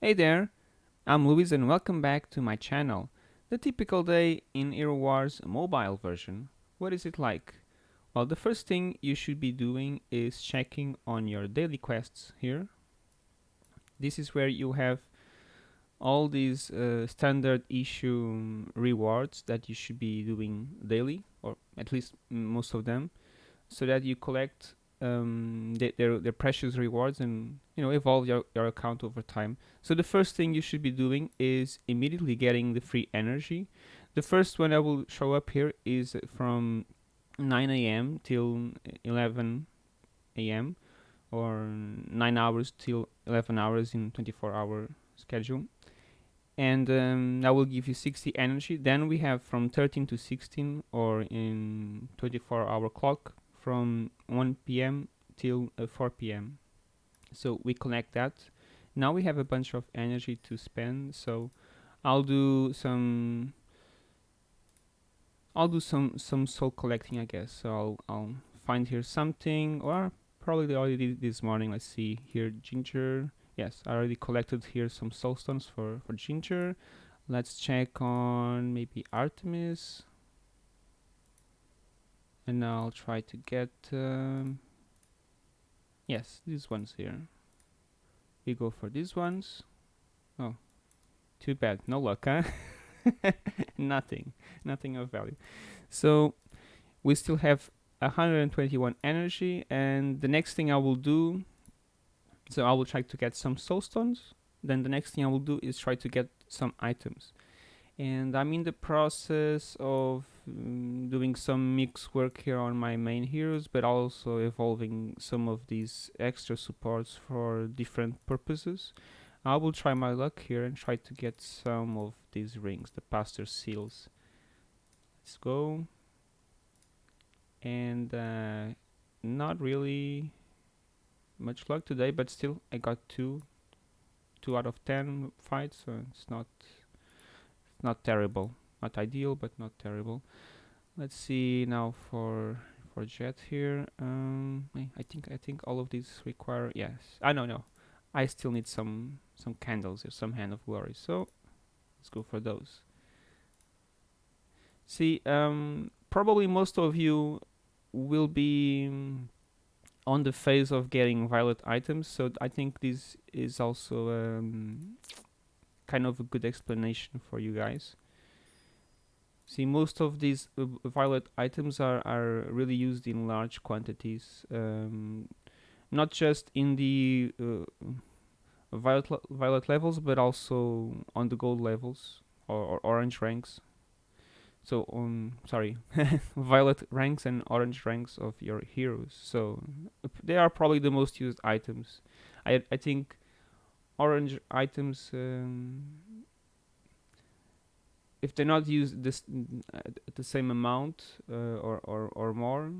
Hey there, I'm Luis and welcome back to my channel. The typical day in Hero Wars mobile version. What is it like? Well, the first thing you should be doing is checking on your daily quests here. This is where you have all these uh, standard issue rewards that you should be doing daily, or at least most of them, so that you collect um, they, their, their precious rewards and you know evolve your, your account over time. So the first thing you should be doing is immediately getting the free energy. The first one that will show up here is from 9 a.m. till 11 a.m. or 9 hours till 11 hours in 24 hour schedule and um, that will give you 60 energy then we have from 13 to 16 or in 24 hour clock from 1 p.m. till uh, 4 p.m. So we connect that. Now we have a bunch of energy to spend. So I'll do some. I'll do some some soul collecting, I guess. So I'll I'll find here something, or probably already did this morning. Let's see here, ginger. Yes, I already collected here some soul stones for for ginger. Let's check on maybe Artemis and I'll try to get um, yes these ones here. We go for these ones. Oh too bad. No luck huh? Nothing. Nothing of value. So we still have 121 energy and the next thing I will do so I will try to get some soul stones. Then the next thing I will do is try to get some items and I'm in the process of um, doing some mix work here on my main heroes but also evolving some of these extra supports for different purposes. I will try my luck here and try to get some of these rings the pastor seals. Let's go. And uh, not really much luck today but still I got two two out of ten fights so it's not not terrible. Not ideal but not terrible. Let's see now for for jet here. Um I think I think all of these require yes. I know no. I still need some some candles or some hand of glory. So let's go for those. See um probably most of you will be on the phase of getting violet items. So I think this is also um, kind of a good explanation for you guys. See, most of these uh, violet items are, are really used in large quantities, um, not just in the uh, violet, le violet levels, but also on the gold levels or, or orange ranks. So, um, sorry, violet ranks and orange ranks of your heroes. So, they are probably the most used items. I, I think orange items um, if they're not used this the same amount uh, or, or or more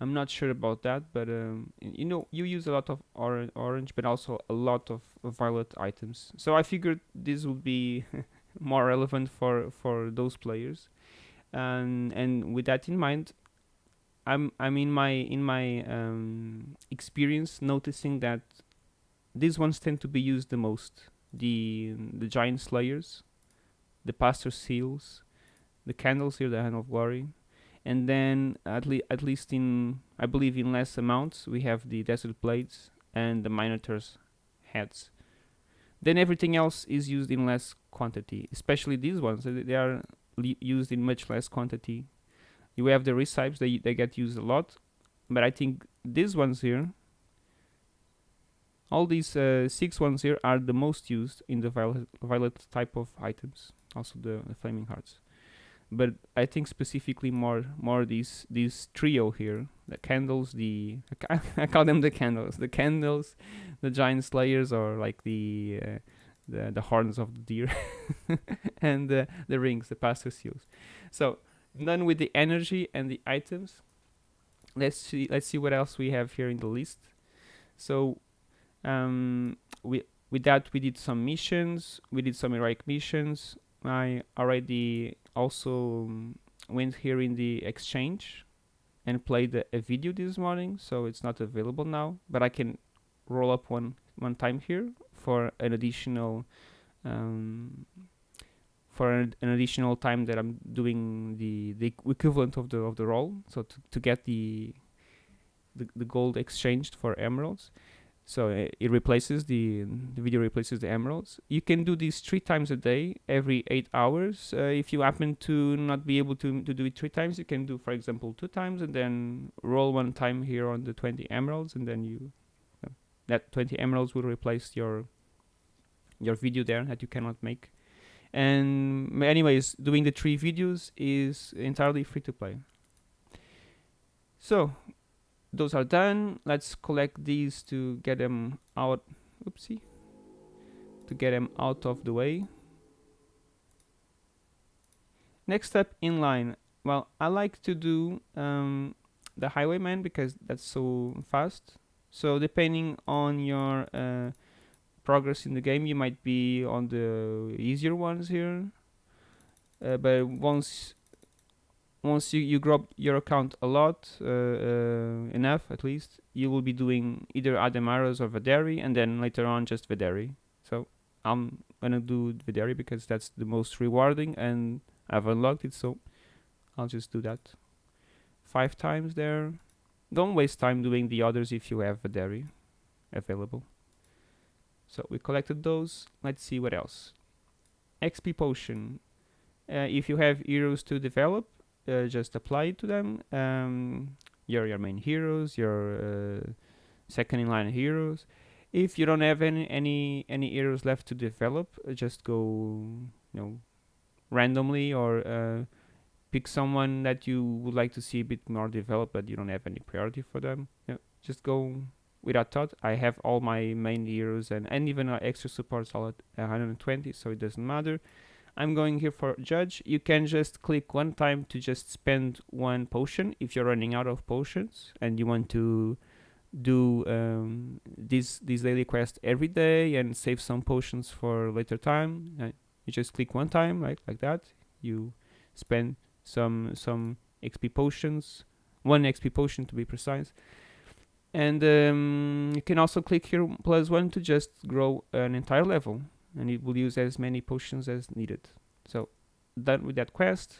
I'm not sure about that but um, you know you use a lot of or orange but also a lot of violet items. So I figured this would be more relevant for for those players. And and with that in mind I'm I'm in my in my um, experience noticing that these ones tend to be used the most. The the giant slayers, the pastor seals, the candles here, the hand of glory, and then at least at least in I believe in less amounts we have the desert blades and the minotaur's heads. Then everything else is used in less quantity, especially these ones. They are used in much less quantity. You have the recipes; they they get used a lot, but I think these ones here all these uh, six ones here are the most used in the violet, violet type of items, also the, the, flaming hearts. But I think specifically more more these these trio here, the candles, the I call them the candles, the candles, the giant slayers, or like the uh, the the horns of the deer, and uh, the rings, the pastor seals. So done with the energy and the items. Let's see let's see what else we have here in the list. So um, we with that we did some missions. We did some heroic missions. I already also um, went here in the exchange and played a, a, video this morning so it's not available now but i can roll up one one time here for an additional um, for an, an, additional time that I'm doing the the equivalent of the of the role so to, to get the, the the gold exchanged for emeralds so uh, it replaces the, the video replaces the emeralds. You can do this three times a day every eight hours. Uh, if you happen to not be able to, to do it three times you can do for example two times and then roll one time here on the 20 emeralds and then you uh, that 20 emeralds will replace your your video there that you cannot make. And anyways doing the three videos is entirely free to play. So those are done. Let's collect these to get them out. Oopsie. To get them out of the way. Next step inline well I like to do um, the highwayman because that's so fast. So depending on your uh, progress in the game you might be on the easier ones here. Uh, but once once you, you grow your account a lot, uh, uh, enough at least, you will be doing either Ademaras or Vederi, and then later on just Vederi. So I'm gonna do Vederi because that's the most rewarding, and I've unlocked it, so I'll just do that. Five times there. Don't waste time doing the others if you have Vederi available. So we collected those. Let's see what else. XP potion. Uh, if you have heroes to develop, uh, just apply to them. Um, your your main heroes, your uh, second in line heroes. If you don't have any any any heroes left to develop, uh, just go you know randomly or uh, pick someone that you would like to see a bit more developed, but you don't have any priority for them. You know, just go without thought. I have all my main heroes and, and even uh, extra supports all at 120, so it doesn't matter. I'm going here for judge. You can just click one time to just spend one potion if you're running out of potions and you want to do um, this this daily quest every day and save some potions for later time. Uh, you just click one time, right, like that. You spend some some XP potions, one XP potion to be precise. And um, you can also click here plus one to just grow an entire level and it will use as many potions as needed. So done with that quest.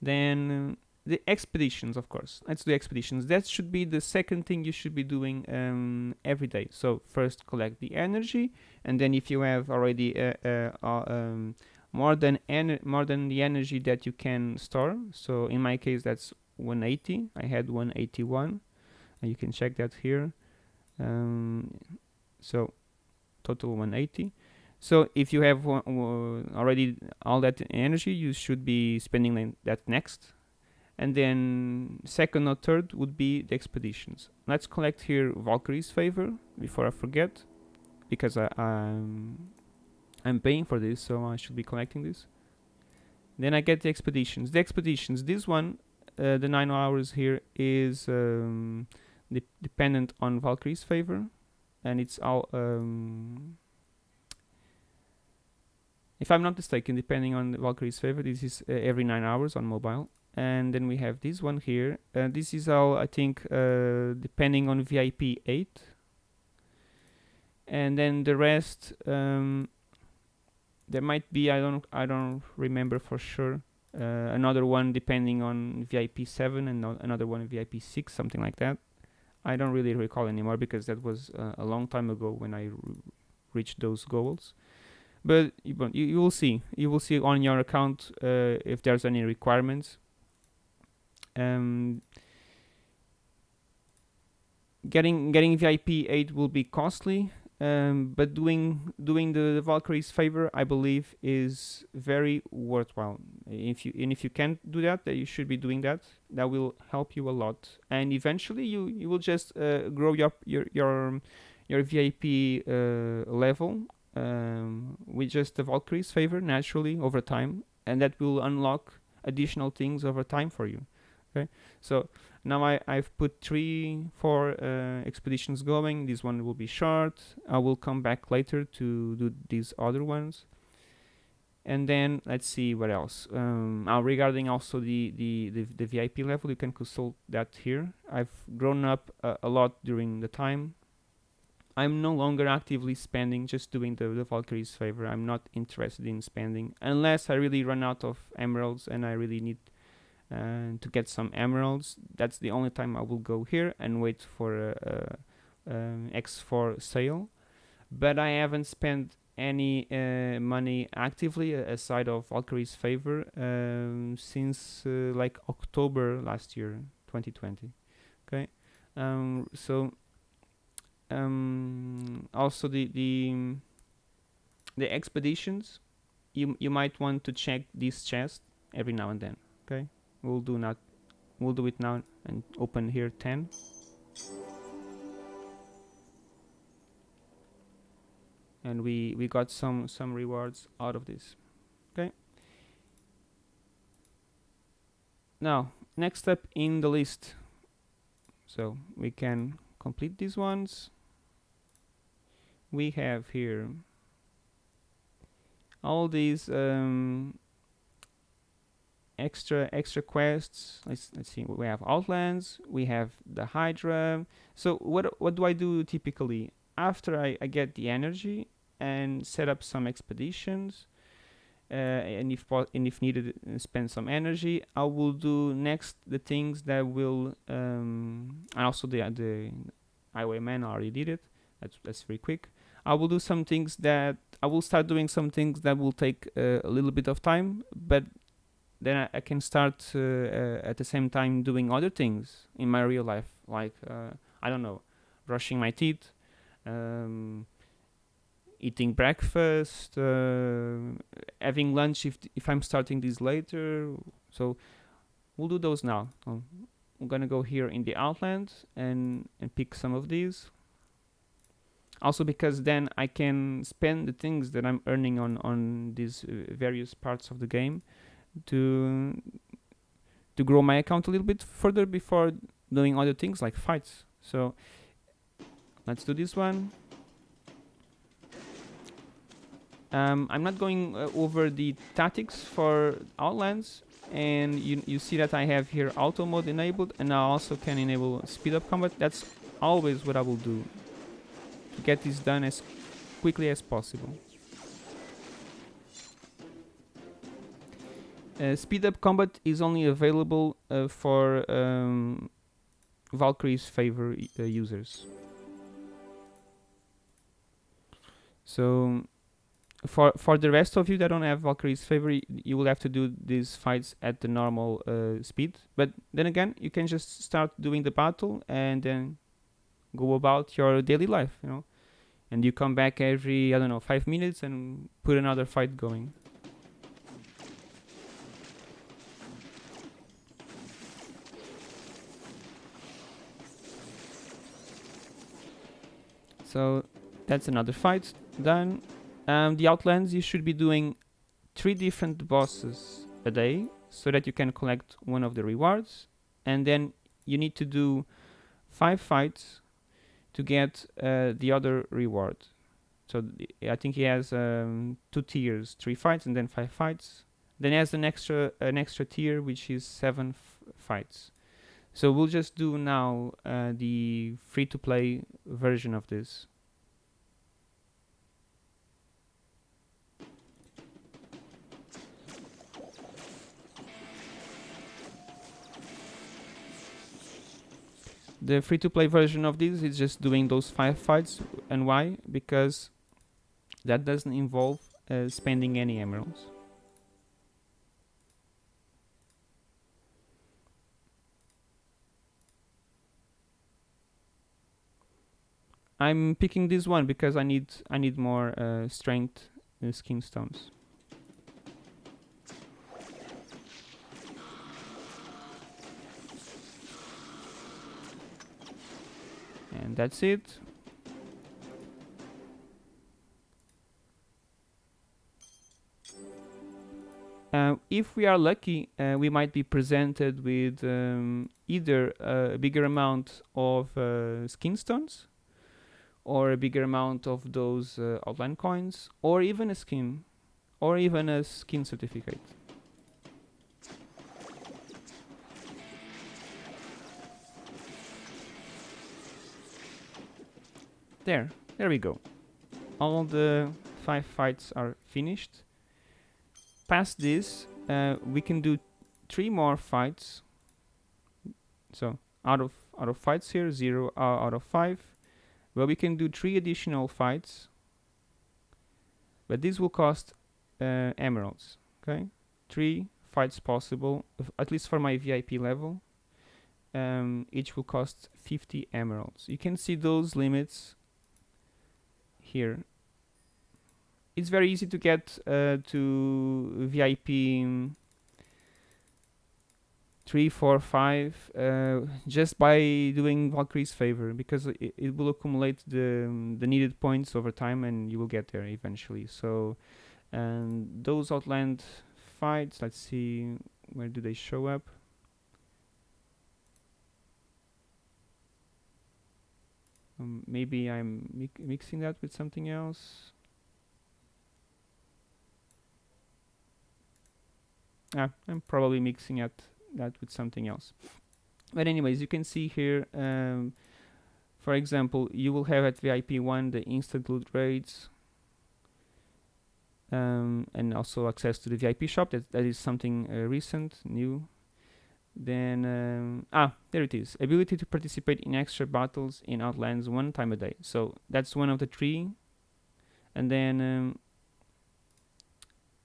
Then the expeditions, of course. Let's do expeditions. That should be the second thing you should be doing um, every day. So first collect the energy, and then if you have already uh, uh, uh, um, more than more than the energy that you can store. So in my case, that's 180. I had 181, and you can check that here. Um, so total 180 so if you have already all that energy you should be spending that next. And then second or third would be the expeditions. Let's collect here Valkyrie's favor before I forget because I, I'm I'm paying for this so I should be collecting this. Then I get the expeditions. The expeditions this one uh, the 9 hours here is um, de dependent on Valkyrie's favor and it's all um, if I'm not mistaken depending on Valkyrie's favor this is uh, every 9 hours on mobile. And then we have this one here. Uh, this is all I think uh, depending on VIP 8 and then the rest um, there might be I don't I don't remember for sure uh, another one depending on VIP 7 and no another one VIP 6 something like that I don't really recall anymore because that was uh, a long time ago when I reached those goals. But you, you will see, you will see on your account uh, if there's any requirements. Um, getting getting VIP 8 will be costly um, but doing doing the, the Valkyrie's favor, I believe, is very worthwhile. If you and if you can't do that, you should be doing that. That will help you a lot, and eventually you you will just uh, grow your your your your VIP uh, level um, with just the Valkyrie's favor naturally over time, and that will unlock additional things over time for you. Okay, so now I, I've put three, four uh, expeditions going. This one will be short. I will come back later to do these other ones. And then let's see what else. Um, regarding also the, the, the, the, VIP level, you can consult that here. I've grown up uh, a lot during the time. I'm no longer actively spending, just doing the, the Valkyrie's favor. I'm not interested in spending unless I really run out of emeralds and I really need uh, to get some emeralds. That's the only time I will go here and wait for a, a X4 sale. But I haven't spent any uh, money actively aside of Valkyrie's favor um, since uh, like October last year, 2020. Okay, um, so um, also the the the expeditions you you might want to check this chest every now and then okay we'll do not we'll do it now and open here 10 and we we got some some rewards out of this. Okay. Now next step in the list. So we can complete these ones. We have here all these um, extra extra quests. Let's let's see we have outlands we have the hydra. So what what do i do typically? After i, I get the energy and set up some expeditions uh, and if and if needed uh, spend some energy i will do next the things that will um, and also the the highwayman already did it. That's that's very quick. I will do some things that I will start doing some things that will take uh, a little bit of time, but then I, I can start uh, uh, at the same time doing other things in my real life, like uh, I don't know, brushing my teeth, um, eating breakfast, uh, having lunch if if I'm starting this later. So we'll do those now. I'm gonna go here in the outland and and pick some of these also because then I can spend the things that I'm earning on on these uh, various parts of the game to to grow my account a little bit further before doing other things like fights. So let's do this one. Um, I'm not going uh, over the tactics for Outlands and you, you see that I have here auto mode enabled and I also can enable speed up combat. That's always what I will do to get this done as quickly as possible. Speed up combat is only available uh, for um, Valkyrie's favor uh, users. So for for the rest of you that don't have Valkyrie's favor, you will have to do these fights at the normal uh, speed. But then again, you can just start doing the battle and then go about your daily life, you know. And you come back every, I don't know, five minutes and put another fight going. So that's another fight done. Um, the Outlands, you should be doing three different bosses a day so that you can collect one of the rewards. And then you need to do five fights to get uh, the other reward. So I think he has um, two tiers, three fights and then five fights. Then he has an extra an extra tier which is seven fights. So we'll just do now uh, the free-to-play version of this. The free-to-play version of this is just doing those five fights. And why? Because that doesn't involve uh, spending any emeralds. I'm picking this one because I need I need more uh, strength uh, skin stones. and that's it Uh, if we are lucky, uh, we might be presented with um, either a bigger amount of uh, skin stones or a bigger amount of those uh, outland coins or even a skin or even a skin certificate. There. there we go. All the five fights are finished. Past this, uh, we can do three more fights. So out of out of fights here, zero uh, out of five. Well, we can do three additional fights, but this will cost uh, emeralds. Okay, three fights possible, at least for my VIP level. Um, each will cost 50 emeralds. You can see those limits here. It's very easy to get uh, to VIP 3, 4, 5 uh, just by doing Valkyrie's favor because it, it will accumulate the, um, the needed points over time and you will get there eventually. So and those Outland fights, let's see where do they show up. Um, maybe I'm mi mixing that with something else. Ah, I'm probably mixing it, that with something else. But anyways, you can see here, um, for example, you will have at VIP 1 the instant loot raids, um, and also access to the VIP shop. That that is something uh, recent, new. Then um, ah, there it is. Ability to participate in extra battles in Outlands one time a day. So that's one of the three. And then um,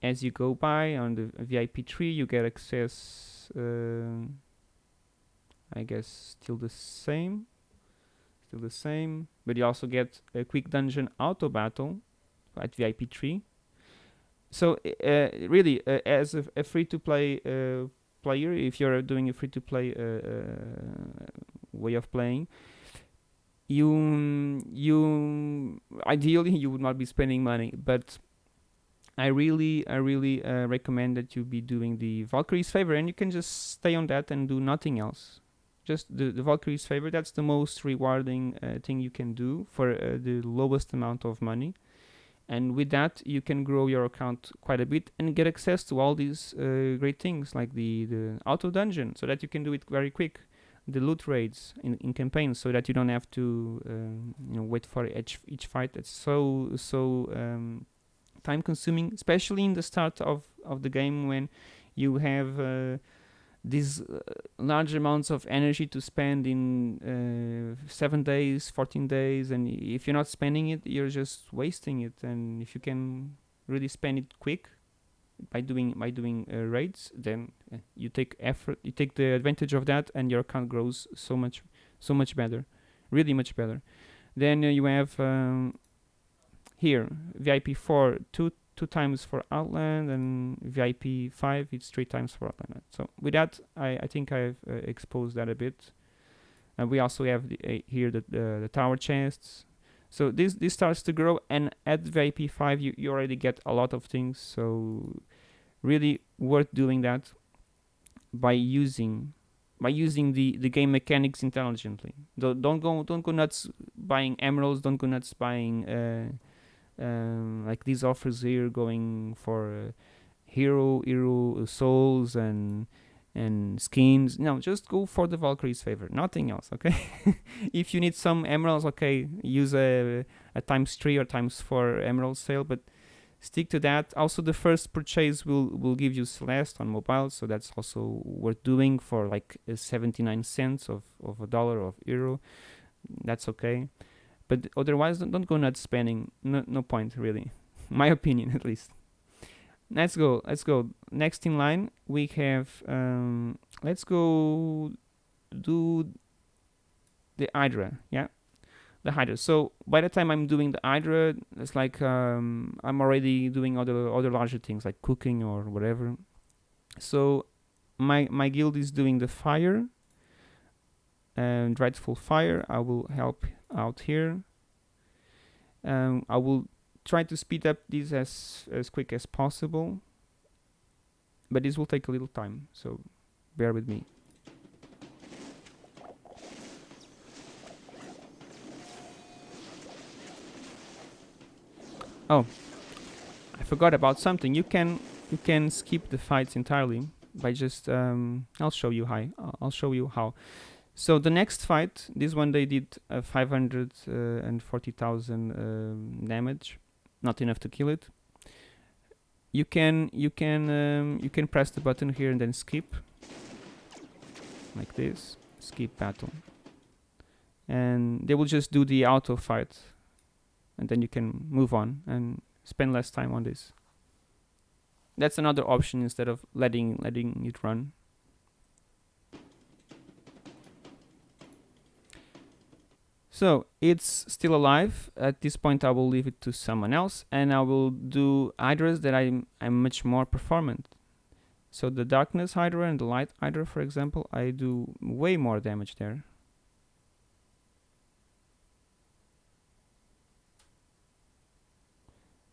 as you go by on the VIP tree, you get access. Uh, I guess still the same. Still the same, but you also get a quick dungeon auto battle at VIP tree so uh, really uh, as a, a free-to-play uh, player if you're doing a free-to-play uh, uh, way of playing you you ideally you would not be spending money but I really I really uh, recommend that you be doing the Valkyrie's favor and you can just stay on that and do nothing else. Just the, the Valkyrie's favor that's the most rewarding thing you can do for the lowest amount of money. And with that you can grow your account quite a bit and get access to all these uh, great things like the the auto dungeon so that you can do it very quick. The loot raids in, in campaigns so that you don't have to um, you know wait for each each fight. That's so so um, time consuming especially in the start of of the game when you have uh, these uh, large amounts of energy to spend in uh, seven days, 14 days, and if you're not spending it, you're just wasting it. And if you can really spend it quick by doing by doing uh, raids, then uh, you take effort, you take the advantage of that, and your account grows so much, so much better, really much better. Then uh, you have um, here VIP 4 two two times for Outland and VIP 5 it's three times for Outland. So with that I, I think I've uh, exposed that a bit. And we also have the, uh, here the, the, the, tower chests. So this this starts to grow and at VIP 5 you, you already get a lot of things so really worth doing that by using by using the, the game mechanics intelligently. Don't, don't go don't go nuts buying emeralds, don't go nuts buying uh, um, like these offers here going for uh, hero hero souls and and skins no just go for the valkyrie's favor nothing else okay? If you need some emeralds okay use a, a times three or times four emerald sale but stick to that. Also the first purchase will will give you celeste on mobile so that's also worth doing for like uh, 79 cents of of a dollar of euro that's okay but otherwise, don't, don't go nuts spending. No, no point really. My opinion, at least. Let's go. Let's go. Next in line, we have. Um, let's go do the Hydra. Yeah, the Hydra. So by the time I'm doing the Hydra, it's like um, I'm already doing other other larger things like cooking or whatever. So my my guild is doing the fire and dreadful fire. I will help out here. Um, I will try to speed up this as, as quick as possible, but this will take a little time, so bear with me. Oh, I forgot about something. You can you can skip the fights entirely by just um, I'll show you how. I'll show you how. So the next fight, this one they did uh, 540,000 um, damage, not enough to kill it. You can you can um, you can press the button here and then skip, like this, skip battle, and they will just do the auto fight, and then you can move on and spend less time on this. That's another option instead of letting letting it run. So it's still alive. At this point, I will leave it to someone else, and I will do hydras that I'm I'm much more performant. So the darkness hydra and the light hydra, for example, I do way more damage there.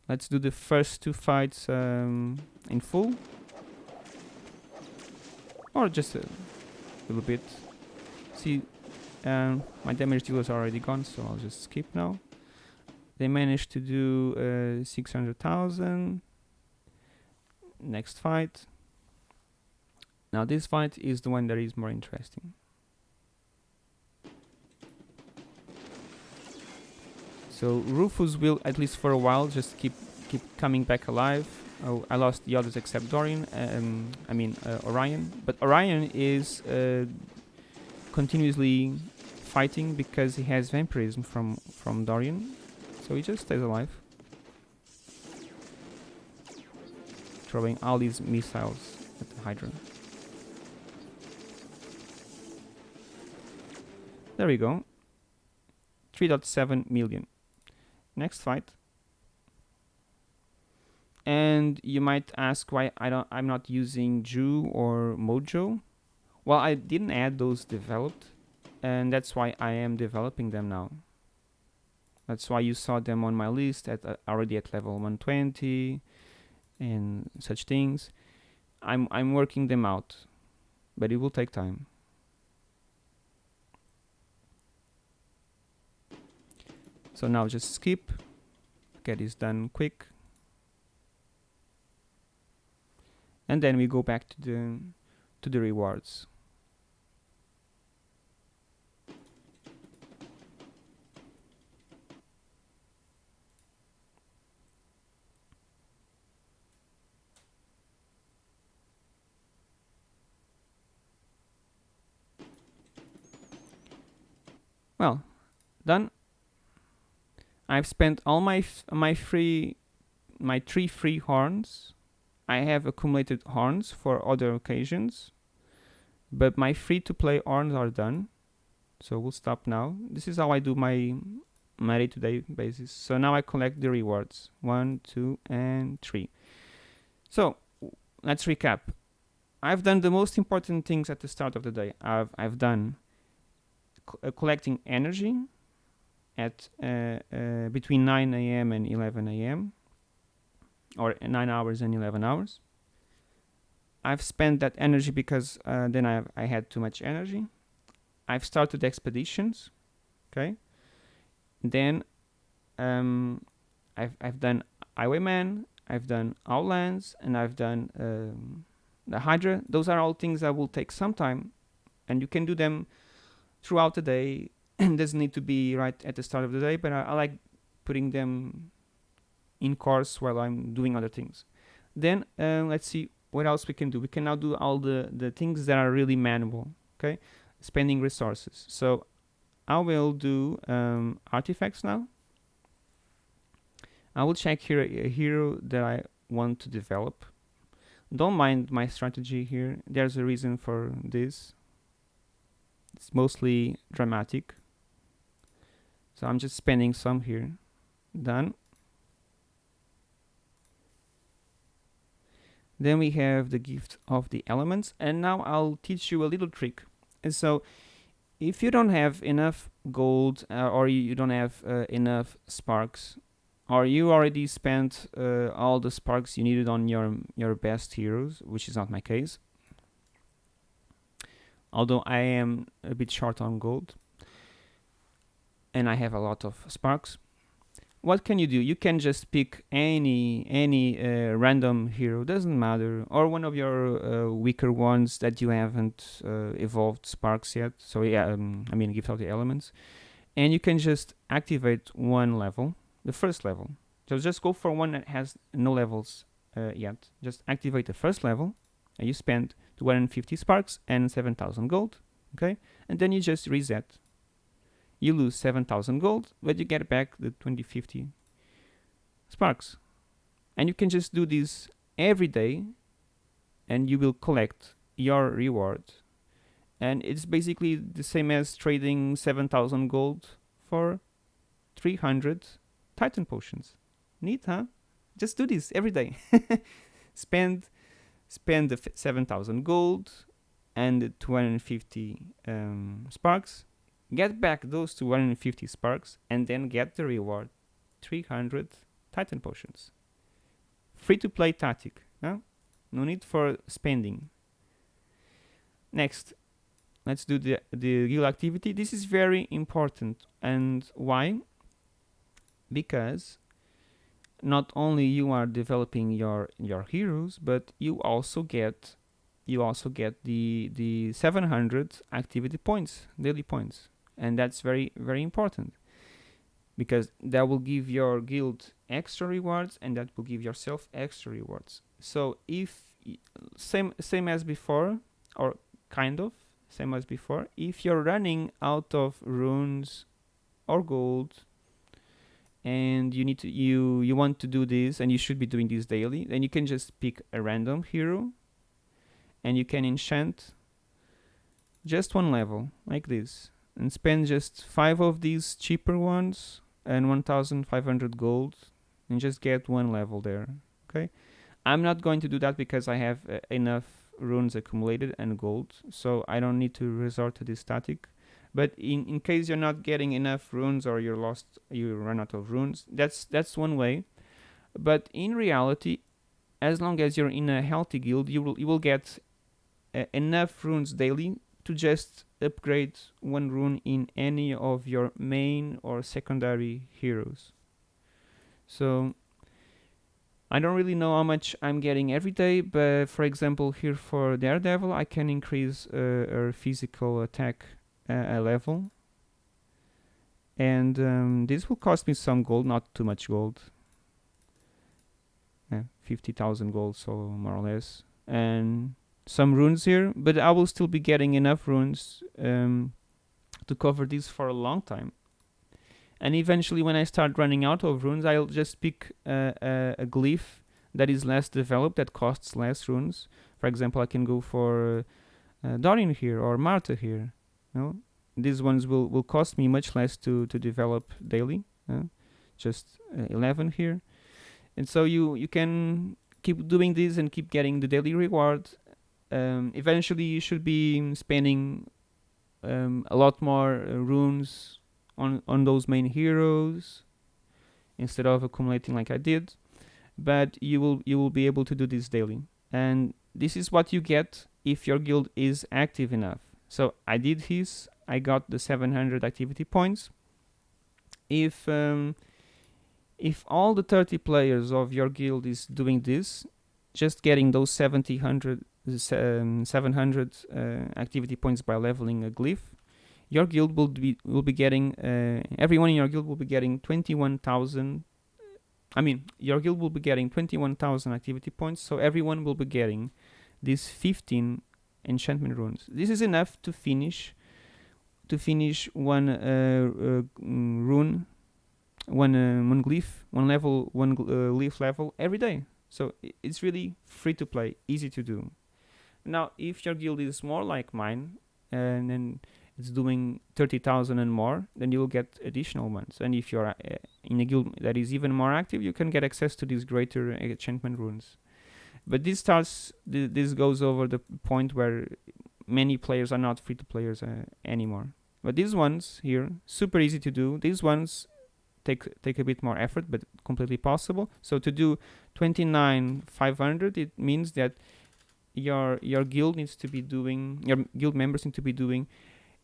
Let's do the first two fights um, in full, or just a little bit. See and my damage dealer is already gone so I'll just skip now. They managed to do uh, 600,000 next fight. Now this fight is the one that is more interesting. So Rufus will at least for a while just keep keep coming back alive. Oh, I lost the others except Dorian um, I mean uh, Orion. But Orion is uh, continuously fighting because he has vampirism from from Dorian, so he just stays alive. Throwing all these missiles at the Hydra. There we go. 3.7 million. Next fight. And you might ask why I don't I'm not using Jhu or Mojo. Well, I didn't add those developed, and that's why I am developing them now. That's why you saw them on my list at uh, already at level 120 and such things. I'm I'm working them out, but it will take time. So now just skip, get this done quick. And then we go back to the to the rewards. Well, done. I've spent all my my free my three free horns. I have accumulated horns for other occasions, but my free to play horns are done. So we'll stop now. This is how I do my my day-to-day basis. So now I collect the rewards. One, two, and three. So let's recap. I've done the most important things at the start of the day. I've I've done collecting energy at uh, uh, between 9 a.m. and 11 a.m. or 9 hours and 11 hours. I've spent that energy because uh, then I, I had too much energy. I've started expeditions, okay. Then um, I've I've done Highwayman, I've done Outlands, and I've done um, the Hydra. Those are all things that will take some time, and you can do them throughout the day. doesn't need to be right at the start of the day, but I, I like putting them in course while I'm doing other things. Then uh, let's see what else we can do. We can now do all the, the things that are really manual, okay? Spending resources. So I will do um, artifacts now. I will check here a hero that I want to develop. Don't mind my strategy here. There's a reason for this. It's mostly dramatic. So I'm just spending some here. Done. Then we have the gift of the elements. And now I'll teach you a little trick. And so if you don't have enough gold uh, or you don't have uh, enough sparks or you already spent uh, all the sparks you needed on your your best heroes, which is not my case, although I am a bit short on gold and I have a lot of sparks what can you do? You can just pick any any uh, random hero, doesn't matter, or one of your uh, weaker ones that you haven't uh, evolved sparks yet. So yeah, um, I mean, give out the elements, and you can just activate one level, the first level. So just go for one that has no levels uh, yet. Just activate the first level, and you spend 250 sparks and 7,000 gold, okay, and then you just reset you lose 7000 gold, but you get back the 2050 sparks. And you can just do this every day and you will collect your reward. And it's basically the same as trading 7000 gold for 300 titan potions. Neat, huh? Just do this every day. spend spend the 7000 gold and the 250 um, sparks get back those 250 sparks and then get the reward 300 titan potions. Free to play tactic no need for spending. Next let's do the the guild activity. This is very important. And why? Because not only you are developing your your heroes but you also get you also get the the 700 activity points daily points. And that's very very important because that will give your guild extra rewards and that will give yourself extra rewards. So if same same as before or kind of same as before if you're running out of runes or gold and you need to you you want to do this and you should be doing this daily then you can just pick a random hero and you can enchant just one level like this and spend just five of these cheaper ones and 1500 gold and just get one level there okay? I'm not going to do that because I have uh, enough runes accumulated and gold so I don't need to resort to this static but in, in case you're not getting enough runes or you're lost you run out of runes that's that's one way but in reality as long as you're in a healthy guild you will you will get uh, enough runes daily to just upgrade one rune in any of your main or secondary heroes. So I don't really know how much I'm getting every day, but for example here for Daredevil I can increase uh, her physical attack uh, level and um, this will cost me some gold, not too much gold. Yeah, 50,000 gold, so more or less. And some runes here, but I will still be getting enough runes um, to cover this for a long time. And eventually when I start running out of runes, I'll just pick a, a, a glyph that is less developed, that costs less runes. For example, I can go for uh, Dorian here or Martha here. Know? These ones will, will cost me much less to, to develop daily. Just uh, 11 here. And so you, you can keep doing this and keep getting the daily reward um, eventually you should be spending um, a lot more uh, runes on on those main heroes instead of accumulating like I did but you will you will be able to do this daily and this is what you get if your guild is active enough so I did his I got the 700 activity points. If um, if all the 30 players of your guild is doing this just getting those 700 um, 700 uh, activity points by leveling a glyph, your guild will be will be getting uh, everyone in your guild will be getting 21,000 I mean your guild will be getting 21,000 activity points so everyone will be getting these 15 enchantment runes this is enough to finish to finish one uh, uh, rune one uh, one glyph one level one uh, leaf level every day so it's really free to play easy to do now, if your guild is more like mine, and then it's doing 30,000 and more, then you will get additional ones. And if you're uh, in a guild that is even more active, you can get access to these greater enchantment runes. But this starts, th this goes over the point where many players are not free to players uh, anymore. But these ones here, super easy to do. These ones take take a bit more effort, but completely possible. So to do 29 500, it means that your your guild needs to be doing your guild members need to be doing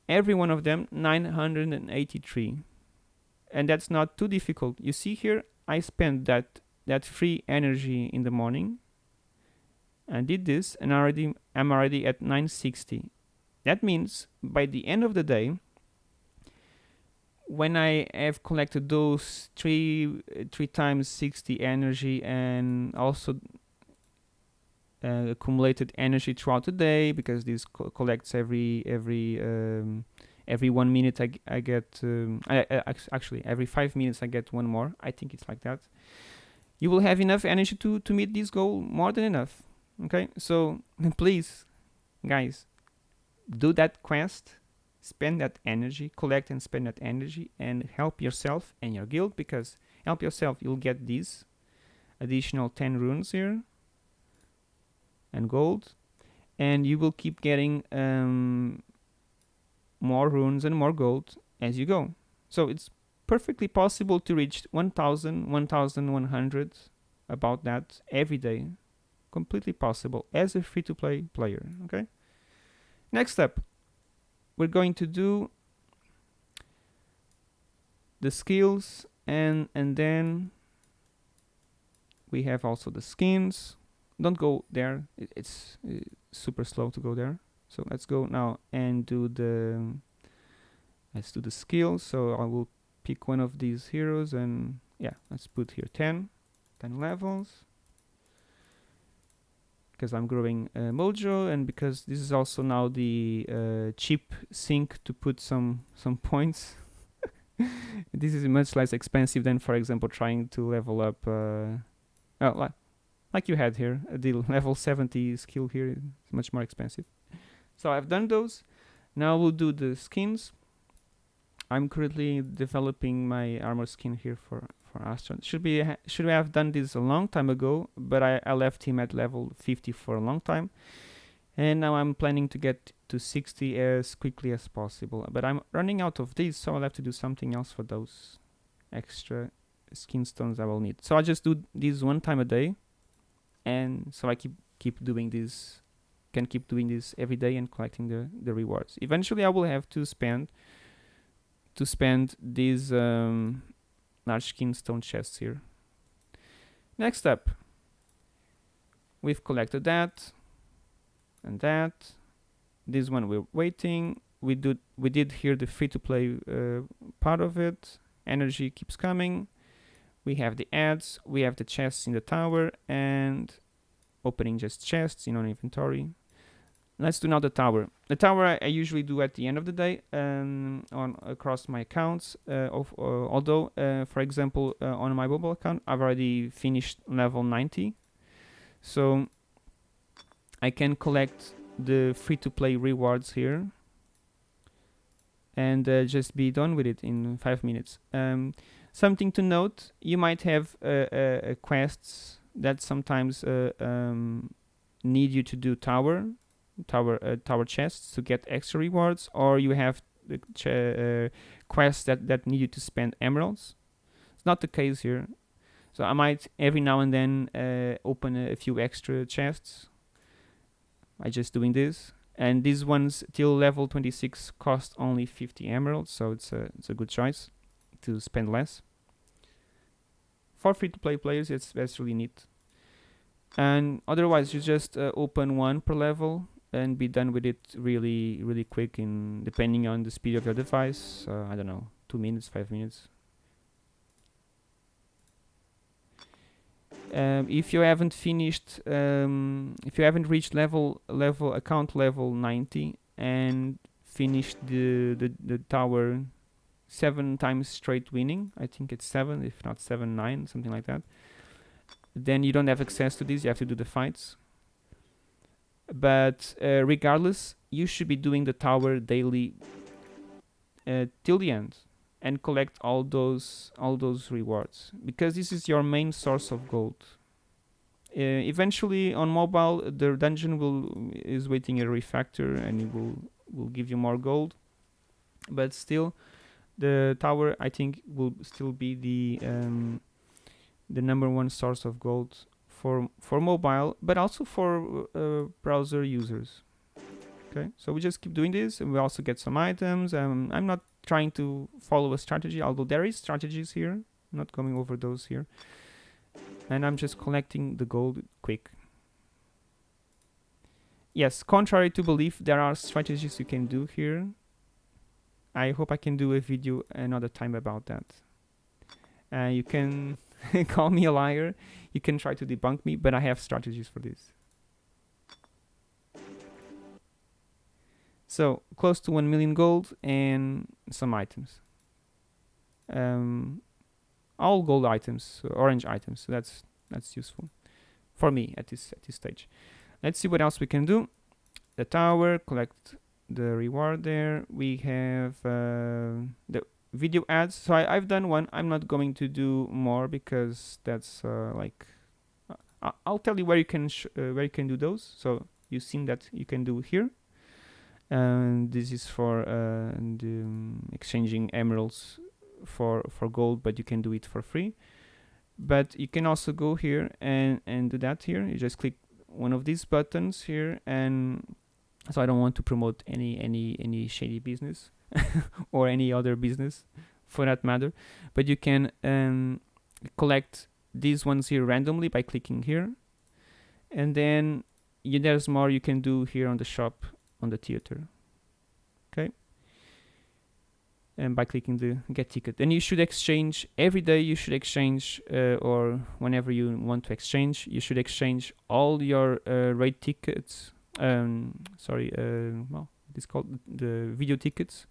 every one of them 983 and that's not too difficult you see here I spent that that free energy in the morning I did this and already I'm already at 960 that means by the end of the day when I have collected those three three times 60 energy and also uh, accumulated energy throughout the day because this co collects every every um, every one minute I, I get um, I, actually every five minutes I get one more I think it's like that. You will have enough energy to to meet this goal more than enough okay so please guys do that quest spend that energy collect and spend that energy and help yourself and your guild because help yourself you'll get these additional 10 runes here and gold and you will keep getting um, more runes and more gold as you go. So it's perfectly possible to reach 1000 1100 about that every day completely possible as a free-to-play player okay? Next step we're going to do the skills and and then we have also the skins. Don't go there. It, it's uh, super slow to go there. So let's go now and do the let's do the skills. So I will pick one of these heroes and yeah let's put here 10 10 levels because I'm growing uh, Mojo and because this is also now the uh, cheap sync to put some some points. this is much less expensive than, for example, trying to level up. Uh, oh, like, like you had here, the level 70 skill here is much more expensive. So I've done those. Now we'll do the skins. I'm currently developing my armor skin here for for Astron. Should be should we have done this a long time ago, but I, I left him at level 50 for a long time. And now I'm planning to get to 60 as quickly as possible. But I'm running out of these, so I'll have to do something else for those extra skin stones I will need. So I just do this one time a day. And so I keep keep doing this can keep doing this every day and collecting the, the rewards. Eventually I will have to spend to spend these um, large skin stone chests here. Next up, we've collected that and that. This one we're waiting. We did we did here the free to play uh, part of it. Energy keeps coming. We have the ads. We have the chests in the tower and opening just chests in our inventory. Let's do now the tower. The tower I, I, usually do at the end of the day um, on across my accounts. Uh, of, uh, although, uh, for example, uh, on my mobile account, I've already finished level 90, so I can collect the free-to-play rewards here and uh, just be done with it in five minutes. Um, something to note: you might have uh, quests that sometimes um, need you to do tower tower uh, tower chests to get extra rewards, or you have the uh, quests that that need you to spend emeralds. It's not the case here. So I might every now and then uh, open a, a few extra chests. I just doing this, and these ones till level 26 cost only 50 emeralds, so it's a it's a good choice to spend less. For free to play players, it's that's really neat. And otherwise, you just uh, open one per level and be done with it really really quick in depending on the speed of your device. Uh, I don't know two minutes five minutes. Um, if you haven't finished um, if you haven't reached level level account level 90 and finished the, the, the tower seven times straight winning I think it's seven if not seven nine something like that then you don't have access to this you have to do the fights but uh, regardless you should be doing the tower daily uh, till the end and collect all those all those rewards because this is your main source of gold. Uh, eventually on mobile the dungeon will is waiting a refactor and it will will give you more gold. But still the tower I think will still be the um, the number one source of gold for for mobile but also for uh, browser users okay so we just keep doing this and we also get some items um, I'm not trying to follow a strategy, although there is strategies here. I'm not going over those here. And I'm just collecting the gold quick. Yes, contrary to belief, there are strategies you can do here. I hope I can do a video another time about that. Uh, you can call me a liar, you can try to debunk me, but I have strategies for this. So close to 1 million gold and some items. Um, all gold items, orange items. So that's that's useful for me at this at this stage. Let's see what else we can do. The tower, collect the reward there. We have uh, the video ads. So I, have done one. I'm not going to do more because that's uh, like uh, I'll tell you where you can uh, where you can do those. So you've seen that you can do here and this is for uh, the, um, exchanging emeralds for for gold but you can do it for free but you can also go here and and do that here you just click one of these buttons here and so I don't want to promote any any any shady business or any other business for that matter. But you can um, collect these ones here randomly by clicking here. And then there's more you can do here on the shop on the theater. Okay? And by clicking the get ticket. And you should exchange every day you should exchange uh, or whenever you want to exchange you should exchange all your uh, raid tickets um, sorry uh, well it's called the video tickets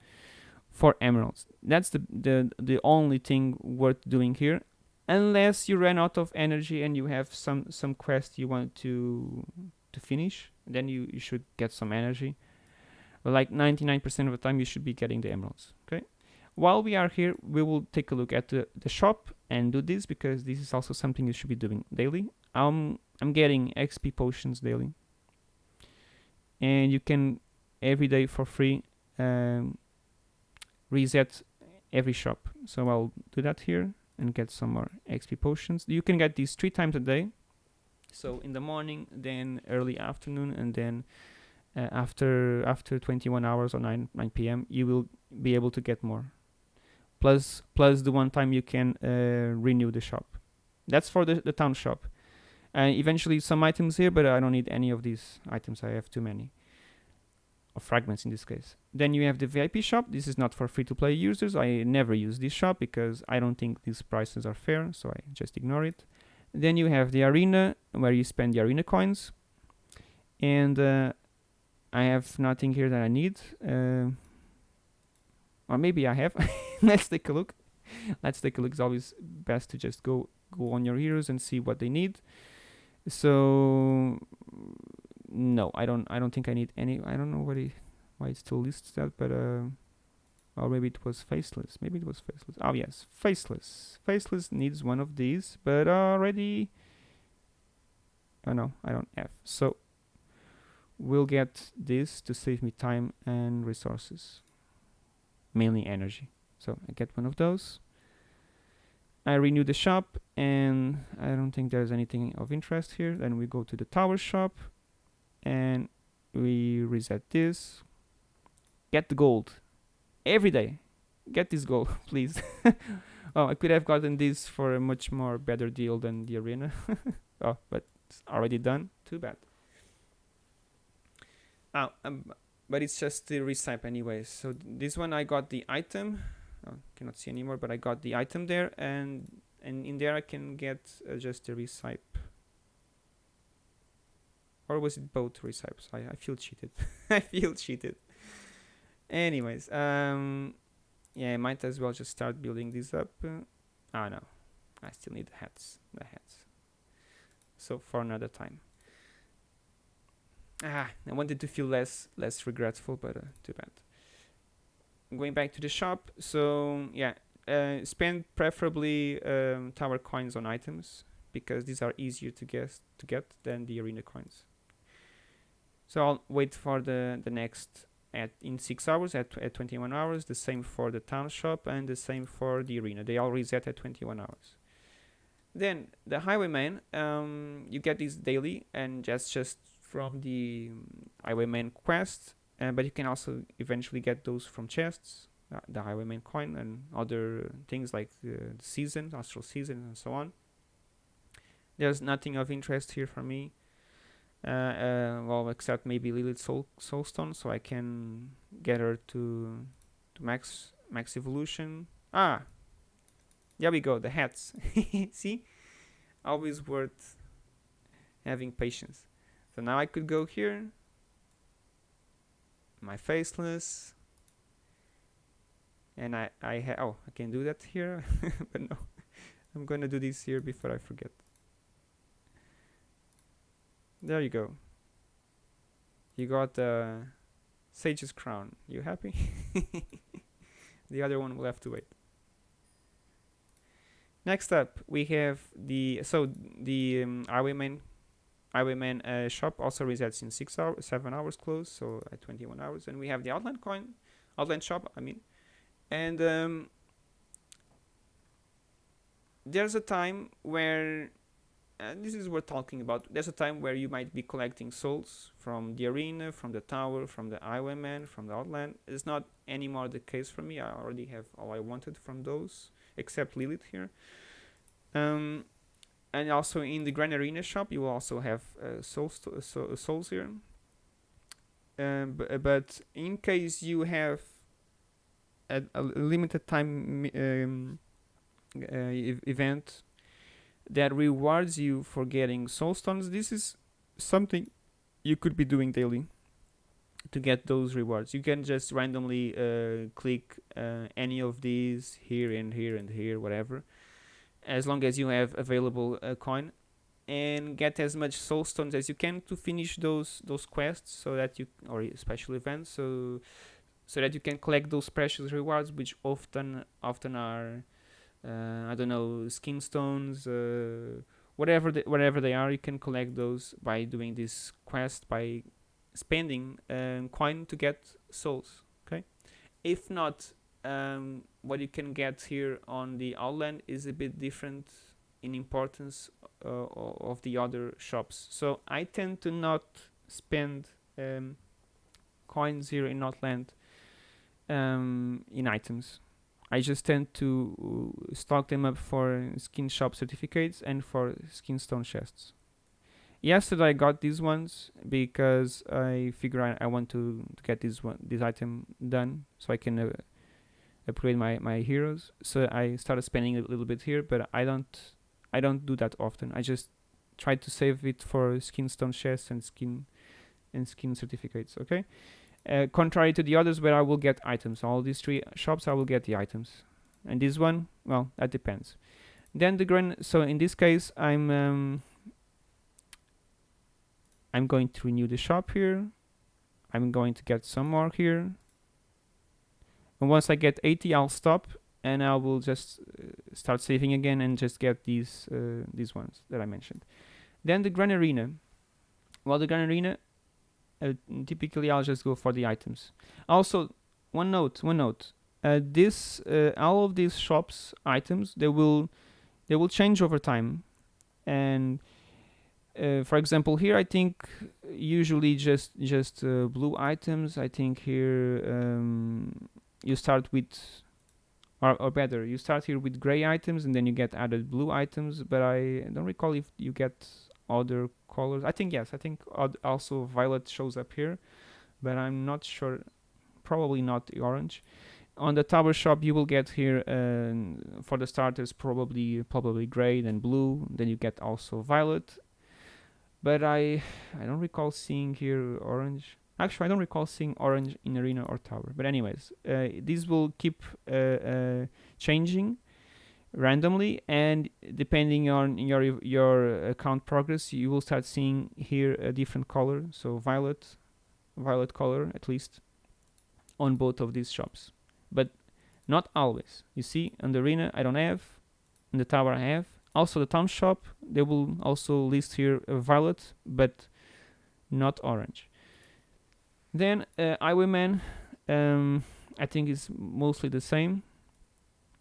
for emeralds. That's the, the the only thing worth doing here unless you run out of energy and you have some some quest you want to to finish then you, you should get some energy. But like 99% of the time you should be getting the emeralds okay? While we are here we will take a look at the, the shop and do this because this is also something you should be doing daily. Um, I'm getting XP potions daily. And you can every day for free um, reset every shop. So I'll do that here and get some more XP potions. You can get these three times a day. So in the morning then early afternoon and then uh, after after 21 hours or 9 9 p.m. you will be able to get more. Plus plus the one time you can uh, renew the shop. That's for the, the town shop. And eventually some items here but I don't need any of these items. I have too many or fragments in this case then you have the VIP shop this is not for free-to-play users I never use this shop because I don't think these prices are fair so I just ignore it then you have the arena where you spend the arena coins. And uh, I have nothing here that I need. Uh, or maybe I have. Let's take a look. Let's take a look. It's always best to just go go on your heroes and see what they need. So no, I don't. I don't think I need any. I don't know why it, why it still lists that, but uh, or maybe it was faceless. Maybe it was faceless. Oh yes, faceless. Faceless needs one of these, but already... Oh no, I don't have. So we'll get this to save me time and resources. Mainly energy. So I get one of those. I renew the shop and I don't think there's anything of interest here. Then we go to the tower shop and we reset this. Get the gold every day. Get this goal, please. oh, I could have gotten this for a much more better deal than the arena. oh, but it's already done. Too bad. Oh, um, but it's just the recipe anyway. So th this one I got the item. Oh, cannot see anymore, but I got the item there, and and in there I can get uh, just the recipe. Or was it both recipes? I, I feel cheated. I feel cheated. Anyways um yeah I might as well just start building this up. Uh, oh no I still need the hats the hats. So for another time. Ah I wanted to feel less less regretful but uh, too bad. Going back to the shop so yeah uh, spend preferably um, tower coins on items because these are easier to guess to get than the arena coins so I'll wait for the the next at in 6 hours at, at 21 hours the same for the town shop and the same for the arena. They all reset at 21 hours. Then the highwayman um, you get this daily and just just from the um, highwayman quest uh, but you can also eventually get those from chests uh, the highwayman coin and other things like the season astral season and so on. There's nothing of interest here for me. uh, uh, well except maybe Lilith Soul Soulstone so I can get her to to max max evolution. Ah! There we go the hats. See? Always worth having patience. So now I could go here. My faceless. And I I ha oh I can do that here but no. I'm gonna do this here before I forget there you go. You got the uh, Sage's crown. You happy? The other one will have to wait. Next up we have the so the um, Highwayman Highwayman uh, shop also resets in six hours seven hours close so at 21 hours. And we have the outland coin outland shop I mean. And um, there's a time where and this is worth talking about. There's a time where you might be collecting souls from the arena from the tower from the highwayman from the outland. It's not anymore the case for me. I already have all i wanted from those except lilith here. Um, and also in the grand arena shop you will also have uh, souls, to, uh, so, souls here. Um, but in case you have a, a limited time um, uh, event that rewards you for getting soul stones this is something you could be doing daily to get those rewards. You can just randomly uh, click uh, any of these here and here and here whatever as long as you have available a coin and get as much soul stones as you can to finish those those quests so that you or special events so so that you can collect those precious rewards which often often are uh, I don't know skin stones uh, whatever the, whatever they are you can collect those by doing this quest by spending um, coin to get souls okay? If not um, what you can get here on the outland is a bit different in importance uh, of the other shops. So I tend to not spend um, coins here in outland um, in items I just tend to stock them up for skin shop certificates and for skin stone chests. Yesterday I got these ones because I figure I, I want to, to get this one this item done so I can uh, upgrade my, my heroes. So I started spending a little bit here, but I don't I don't do that often. I just try to save it for skin stone chests and skin and skin certificates. Okay. Uh, contrary to the others where I will get items. All these three shops I will get the items. And this one, well, that depends. Then the grand, so in this case, I'm um, I'm going to renew the shop here. I'm going to get some more here. And once I get 80, I'll stop and I will just uh, start saving again and just get these uh, these ones that I mentioned. Then the Grand Arena. Well, the Grand Arena, uh, typically I'll just go for the items. Also, one note, one note. Uh, this, uh, all of these shops items, they will, they will change over time, and uh, for example, here I think usually just just blue items. I think here um, you start with, or, or better, you start here with gray items and then you get added blue items. But I don't recall if you get other colors. I think yes, I think also violet shows up here, but I'm not sure. Probably not the orange. On the tower shop, you will get here uh, for the starters probably probably gray, then blue, then you get also violet. But I I don't recall seeing here orange. Actually, I don't recall seeing orange in arena or tower. But anyways, uh, these will keep uh, uh changing randomly and depending on your your account progress you will start seeing here a different color so violet violet color at least on both of these shops. But not always. You see on the arena I don't have. In the tower I have. Also the town shop they will also list here a violet but not orange. Then uh, Highwayman um, I think is mostly the same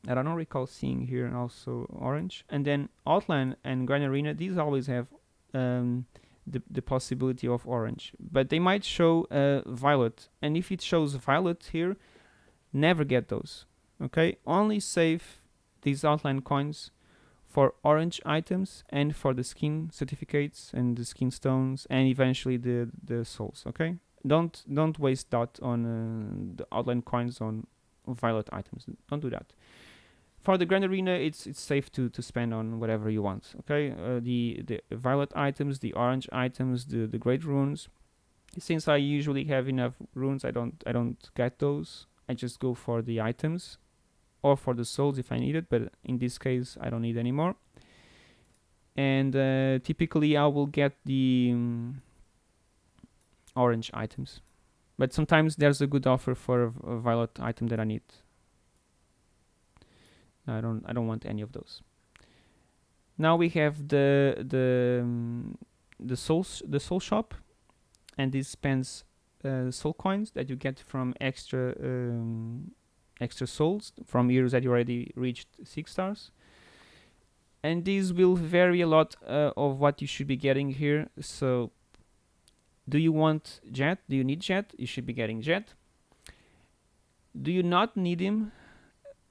I don't recall seeing here and also orange. And then Outland and Grand Arena, these always have um, the, the possibility of orange. But they might show uh, violet. And if it shows violet here, never get those okay only save these Outland coins for orange items and for the skin certificates and the skin stones and eventually the the souls okay don't don't waste that on uh, the Outland coins on violet items don't do that for the grand arena it's it's safe to to spend on whatever you want okay? Uh, the the violet items the orange items the the great runes. Since i usually have enough runes i don't i don't get those. I just go for the items or for the souls if i need it but in this case i don't need any more. And uh, typically i will get the um, orange items. But sometimes there's a good offer for a, a violet item that i need I don't I don't want any of those. Now we have the the um, the soul the soul shop, and this spends uh, soul coins that you get from extra um, extra souls from heroes that you already reached six stars. And these will vary a lot uh, of what you should be getting here. So, do you want Jet? Do you need Jet? You should be getting Jet. Do you not need him?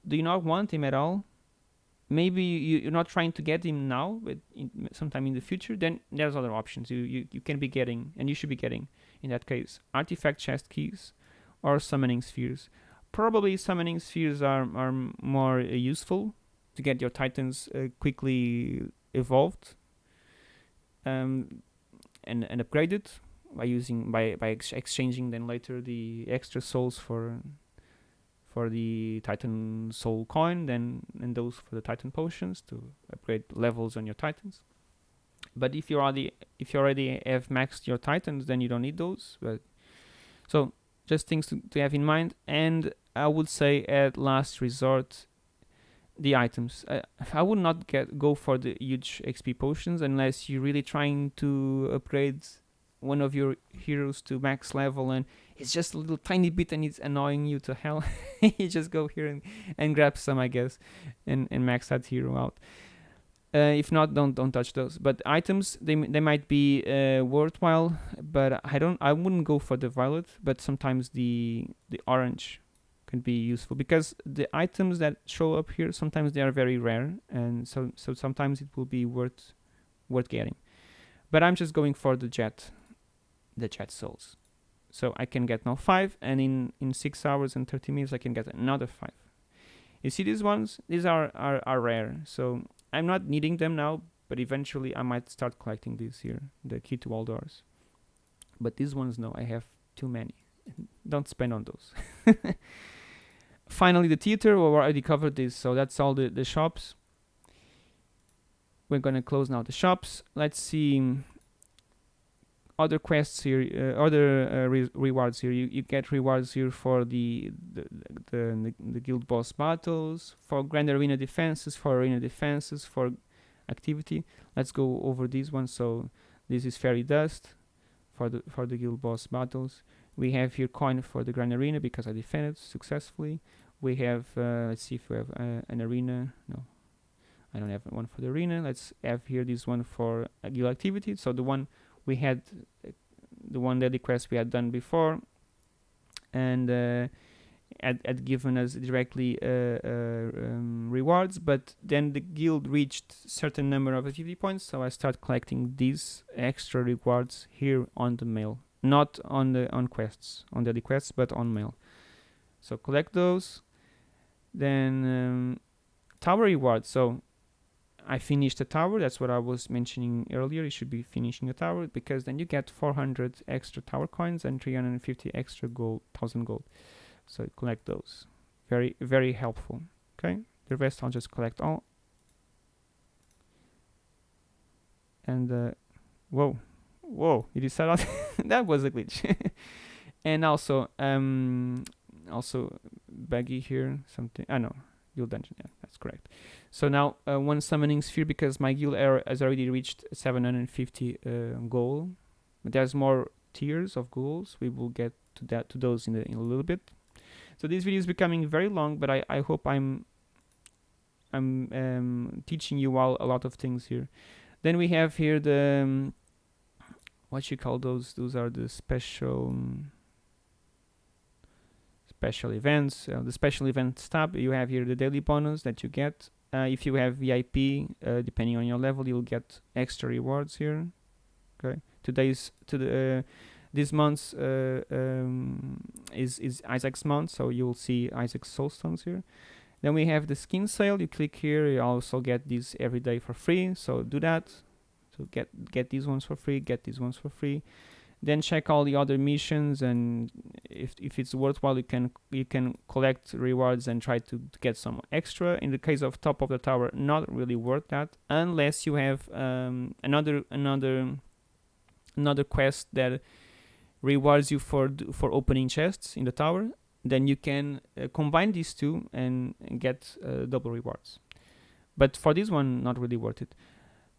Do you not want him at all? Maybe you, you're not trying to get him now but in, sometime in the future then there's other options you, you you can be getting and you should be getting in that case. Artifact chest keys or summoning spheres. Probably summoning spheres are, are more uh, useful to get your titans uh, quickly evolved um, and, and upgraded by using by, by ex exchanging then later the extra souls for for the Titan Soul coin, then and those for the Titan potions to upgrade levels on your Titans. But if you already if you already have maxed your Titans, then you don't need those. But so just things to, to have in mind. And I would say at last resort, the items. I, I would not get go for the huge XP potions unless you're really trying to upgrade one of your heroes to max level and it's just a little tiny bit and it's annoying you to hell. You just go here and, and grab some i guess and, and max that hero out. Uh, if not don't don't touch those. But items they, they might be uh, worthwhile but i don't i wouldn't go for the violet but sometimes the the orange can be useful because the items that show up here sometimes they are very rare and so so sometimes it will be worth worth getting. But i'm just going for the jet the jet souls. So I can get now 5 and in, in 6 hours and 30 minutes I can get another 5. You see these ones? These are, are, are rare. So I'm not needing them now, but eventually I might start collecting these here, the key to all doors. But these ones, no, I have too many. Don't spend on those. Finally, the theater, we already covered this, so that's all the, the shops. We're gonna close now the shops. Let's see other quests here, uh, other uh, re rewards here. You, you get rewards here for the the, the the, guild boss battles, for grand arena defenses, for arena defenses, for activity. Let's go over these ones. So this is fairy dust for the for the guild boss battles. We have here coin for the grand arena because I defended successfully. We have uh, let's see if we have uh, an arena. No, I don't have one for the arena. Let's have here this one for guild activity. So the one we had the one daily quest we had done before and uh, had, had given us directly uh, uh, um, rewards but then the guild reached certain number of activity points so I start collecting these extra rewards here on the mail. Not on the on quests on daily quests but on mail. So collect those then um, tower rewards. So I finished the tower. That's what I was mentioning earlier. You should be finishing a tower because then you get 400 extra tower coins and 350 extra gold, 1000 gold. So collect those. Very, very helpful. Okay. The rest I'll just collect all. And uh, whoa, whoa! Did you set out? that was a glitch. and also, um, also baggy here. Something. I know. Guild dungeon. Yeah, that's correct. So now uh, one summoning sphere because my guild error has already reached 750 uh, goal. But there's more tiers of goals. We will get to that to those in, the, in a little bit. So this video is becoming very long, but I, I hope I'm I'm um, teaching you all a lot of things here. Then we have here the um, what you call those? Those are the special special events. Uh, the special events tab, you have here the daily bonus that you get. Uh, if you have VIP, uh, depending on your level, you'll get extra rewards here. Okay, today's to the uh, this month's uh, um, is is Isaac's month, so you'll see Isaac's soulstones here. Then we have the skin sale. You click here, you also get these every day for free. So do that. So get get these ones for free. Get these ones for free then check all the other missions and if, if it's worthwhile you can you can collect rewards and try to, get some extra. In the case of top of the tower not really worth that unless you have um, another another another quest that rewards you for for opening chests in the tower then you can uh, combine these two and, and get uh, double rewards. But for this one not really worth it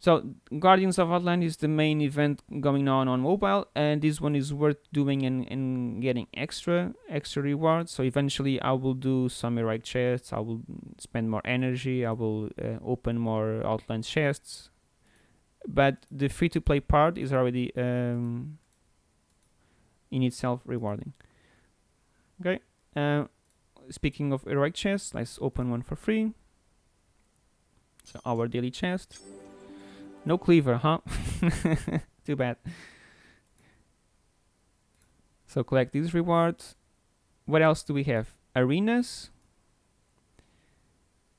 so Guardians of Outland is the main event going on on mobile, and this one is worth doing and, and getting extra extra rewards. So eventually, I will do some heroic chests. I will spend more energy. I will uh, open more Outland chests. But the free-to-play part is already um, in itself rewarding. Okay. Uh, speaking of heroic chests, let's open one for free. So our daily chest. No cleaver, huh? Too bad. So collect these rewards. What else do we have? Arenas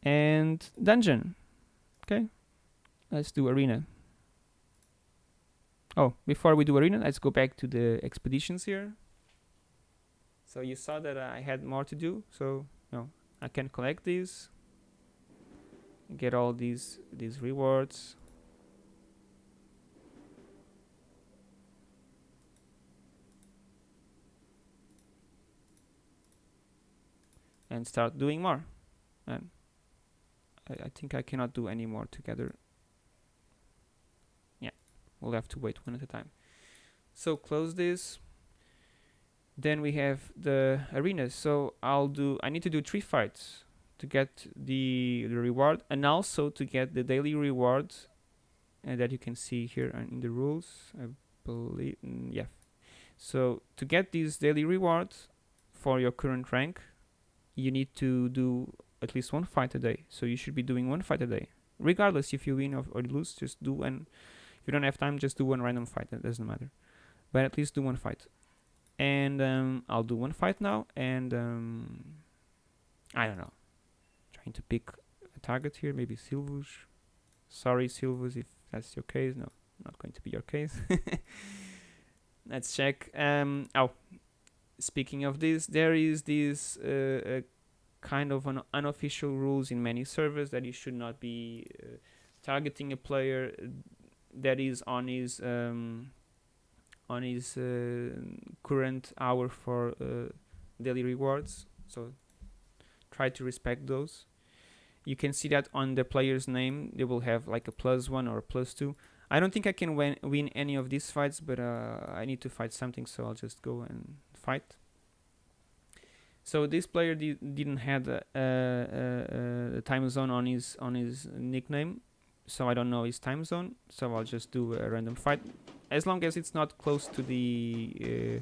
and dungeon. Okay, let's do arena. Oh, before we do arena, let's go back to the expeditions here. So you saw that I had more to do. So no, I can collect these, get all these these rewards. And start doing more. And I, I think I cannot do any more together. Yeah we'll have to wait one at a time. So close this. Then we have the arenas. So I'll do I need to do three fights to get the, the reward and also to get the daily reward and that you can see here in the rules I believe mm, yeah. So to get these daily rewards for your current rank you need to do at least one fight a day. So you should be doing one fight a day. Regardless if you win or, or lose, just do one. If you don't have time, just do one random fight. It doesn't matter. But at least do one fight. And um, I'll do one fight now. And um, I don't know. Trying to pick a target here. Maybe Silvus. Sorry, Silvus, if that's your case. No, not going to be your case. Let's check. Um, oh, speaking of this, there is this uh, kind of an unofficial rules in many servers that you should not be uh, targeting a player that is on his um, on his uh, current hour for uh, daily rewards. So try to respect those. You can see that on the player's name, they will have like a plus one or a plus two. I don't think I can win, win any of these fights, but uh, I need to fight something, so I'll just go and fight. So this player di didn't have a, a, a, time zone on his on his nickname, so I don't know his time zone. So I'll just do a random fight, as long as it's not close to the uh,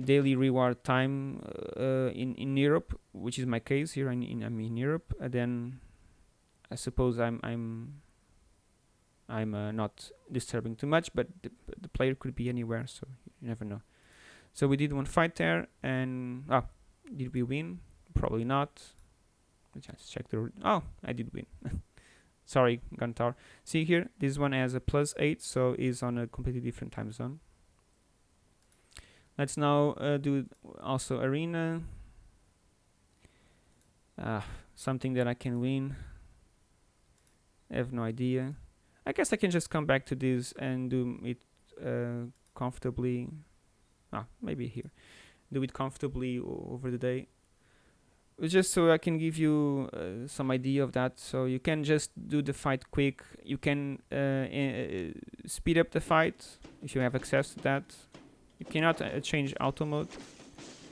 daily reward time uh, in in Europe, which is my case here. In, in I'm in Europe, uh, then I suppose I'm I'm I'm uh, not disturbing too much, but the, the player could be anywhere, so you never know. So we did one fight there, and oh, did we win? Probably not. Let's check the. Oh, I did win. Sorry, Guntar. See here, this one has a plus eight, so is on a completely different time zone. Let's now uh, do also arena. Ah, something that I can win. I have no idea. I guess I can just come back to this and do it uh, comfortably ah, maybe here. Do it comfortably over the day. Just so I can give you uh, some idea of that. So you can just do the fight quick. You can uh, uh, speed up the fight if you have access to that. You cannot uh, change auto mode.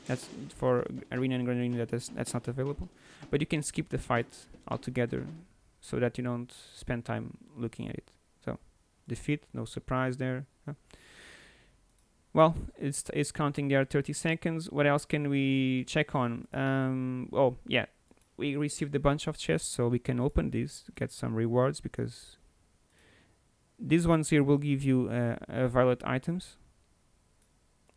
That's for arena and grand arena. That is, that's not available. But you can skip the fight altogether, so that you don't spend time looking at it. So defeat, no surprise there. Huh? Well, it's it's counting there 30 seconds. What else can we check on? Um, oh yeah, we received a bunch of chests, so we can open these get some rewards because these ones here will give you uh, uh, violet items.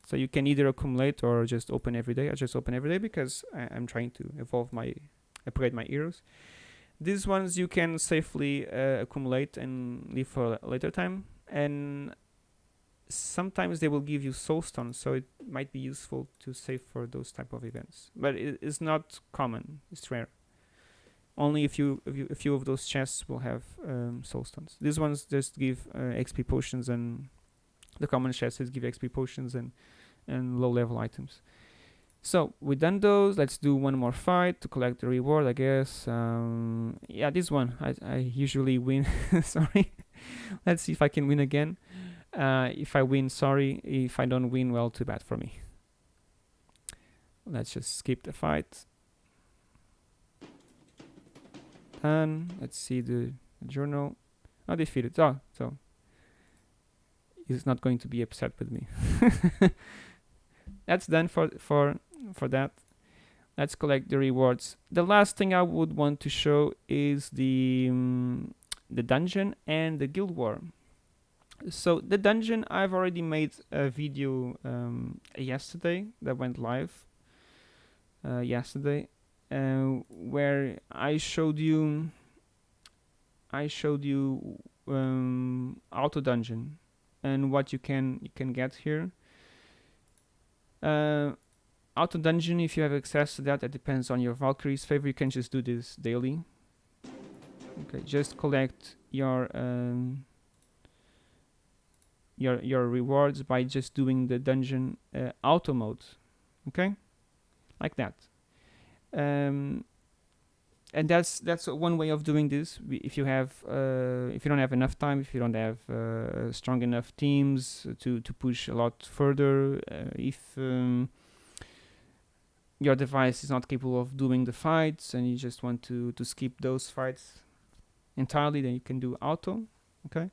So you can either accumulate or just open every day. I just open every day because I, am trying to evolve my, upgrade my heroes. These ones you can safely uh, accumulate and leave for a later time. And sometimes they will give you soul stones, so it might be useful to save for those type of events. But it is not common; it's rare. Only a few, a few, a few of those chests will have um, soul stones. These ones just give uh, XP potions, and the common chests give XP potions and and low level items. So we done those. Let's do one more fight to collect the reward, I guess. Um, yeah, this one I, I usually win. Sorry. Let's see if I can win again. Uh, if I win, sorry. If I don't win, well, too bad for me. Let's just skip the fight. And let's see the, journal. I defeated. Oh, so he's not going to be upset with me. That's done for for for that. Let's collect the rewards. The last thing I would want to show is the um, the dungeon and the guild war so the dungeon I've already made a video um, yesterday that went live uh, yesterday uh, where I showed you I showed you um, auto dungeon and what you can you can get here. Uh, auto dungeon if you have access to that that depends on your Valkyrie's favor. You can just do this daily. Okay just collect your um, your your rewards by just doing the dungeon uh, auto mode okay? Like that. Um, and that's that's one way of doing this. If you have uh, if you don't have enough time if you don't have uh, strong enough teams to to push a lot further uh, if um, your device is not capable of doing the fights and you just want to to skip those fights entirely then you can do auto okay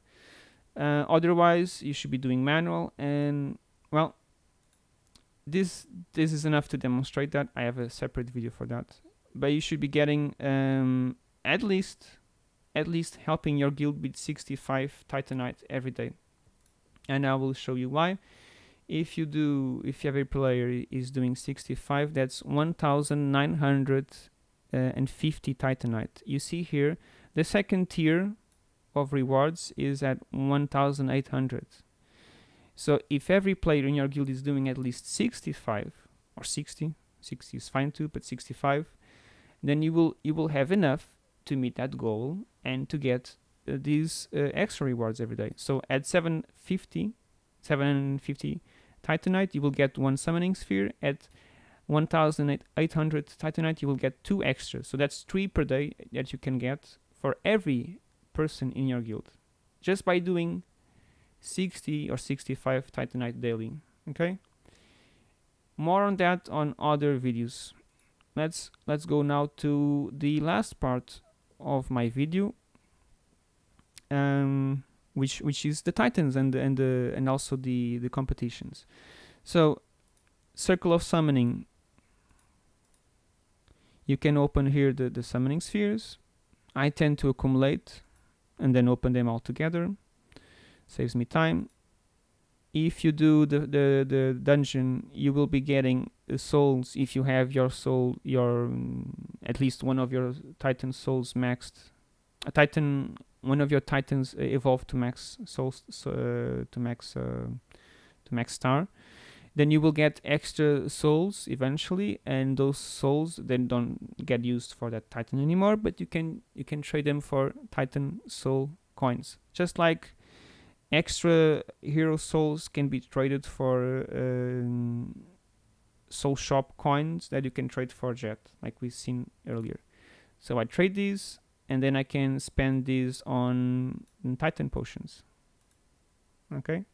uh, otherwise, you should be doing manual and well, this this is enough to demonstrate that. I have a separate video for that. But you should be getting um, at least at least helping your guild with 65 Titanite every day. And I will show you why. If you do, if every player is doing 65, that's 1,950 Titanite. You see here, the second tier of rewards is at 1800 so if every player in your guild is doing at least 65 or 60 60 is fine too but 65 then you will you will have enough to meet that goal and to get uh, these uh, extra rewards every day. So at 750 750 titanite you will get one summoning sphere. At 1800 titanite you will get two extra so that's three per day that you can get for every person in your guild. Just by doing 60 or 65 titanite daily okay? More on that on other videos. Let's let's go now to the last part of my video um, which which is the titans and and the and also the the competitions. So circle of summoning. You can open here the the summoning spheres. I tend to accumulate and then open them all together. Saves me time. If you do the, the, the dungeon you will be getting souls if you have your soul your um, at least one of your titan souls maxed. A titan one of your titans uh, evolved to max souls uh, to max uh, to max star then you will get extra souls eventually and those souls then don't get used for that titan anymore but you can you can trade them for titan soul coins. Just like extra hero souls can be traded for um, soul shop coins that you can trade for jet like we've seen earlier. So i trade these and then i can spend these on titan potions. Okay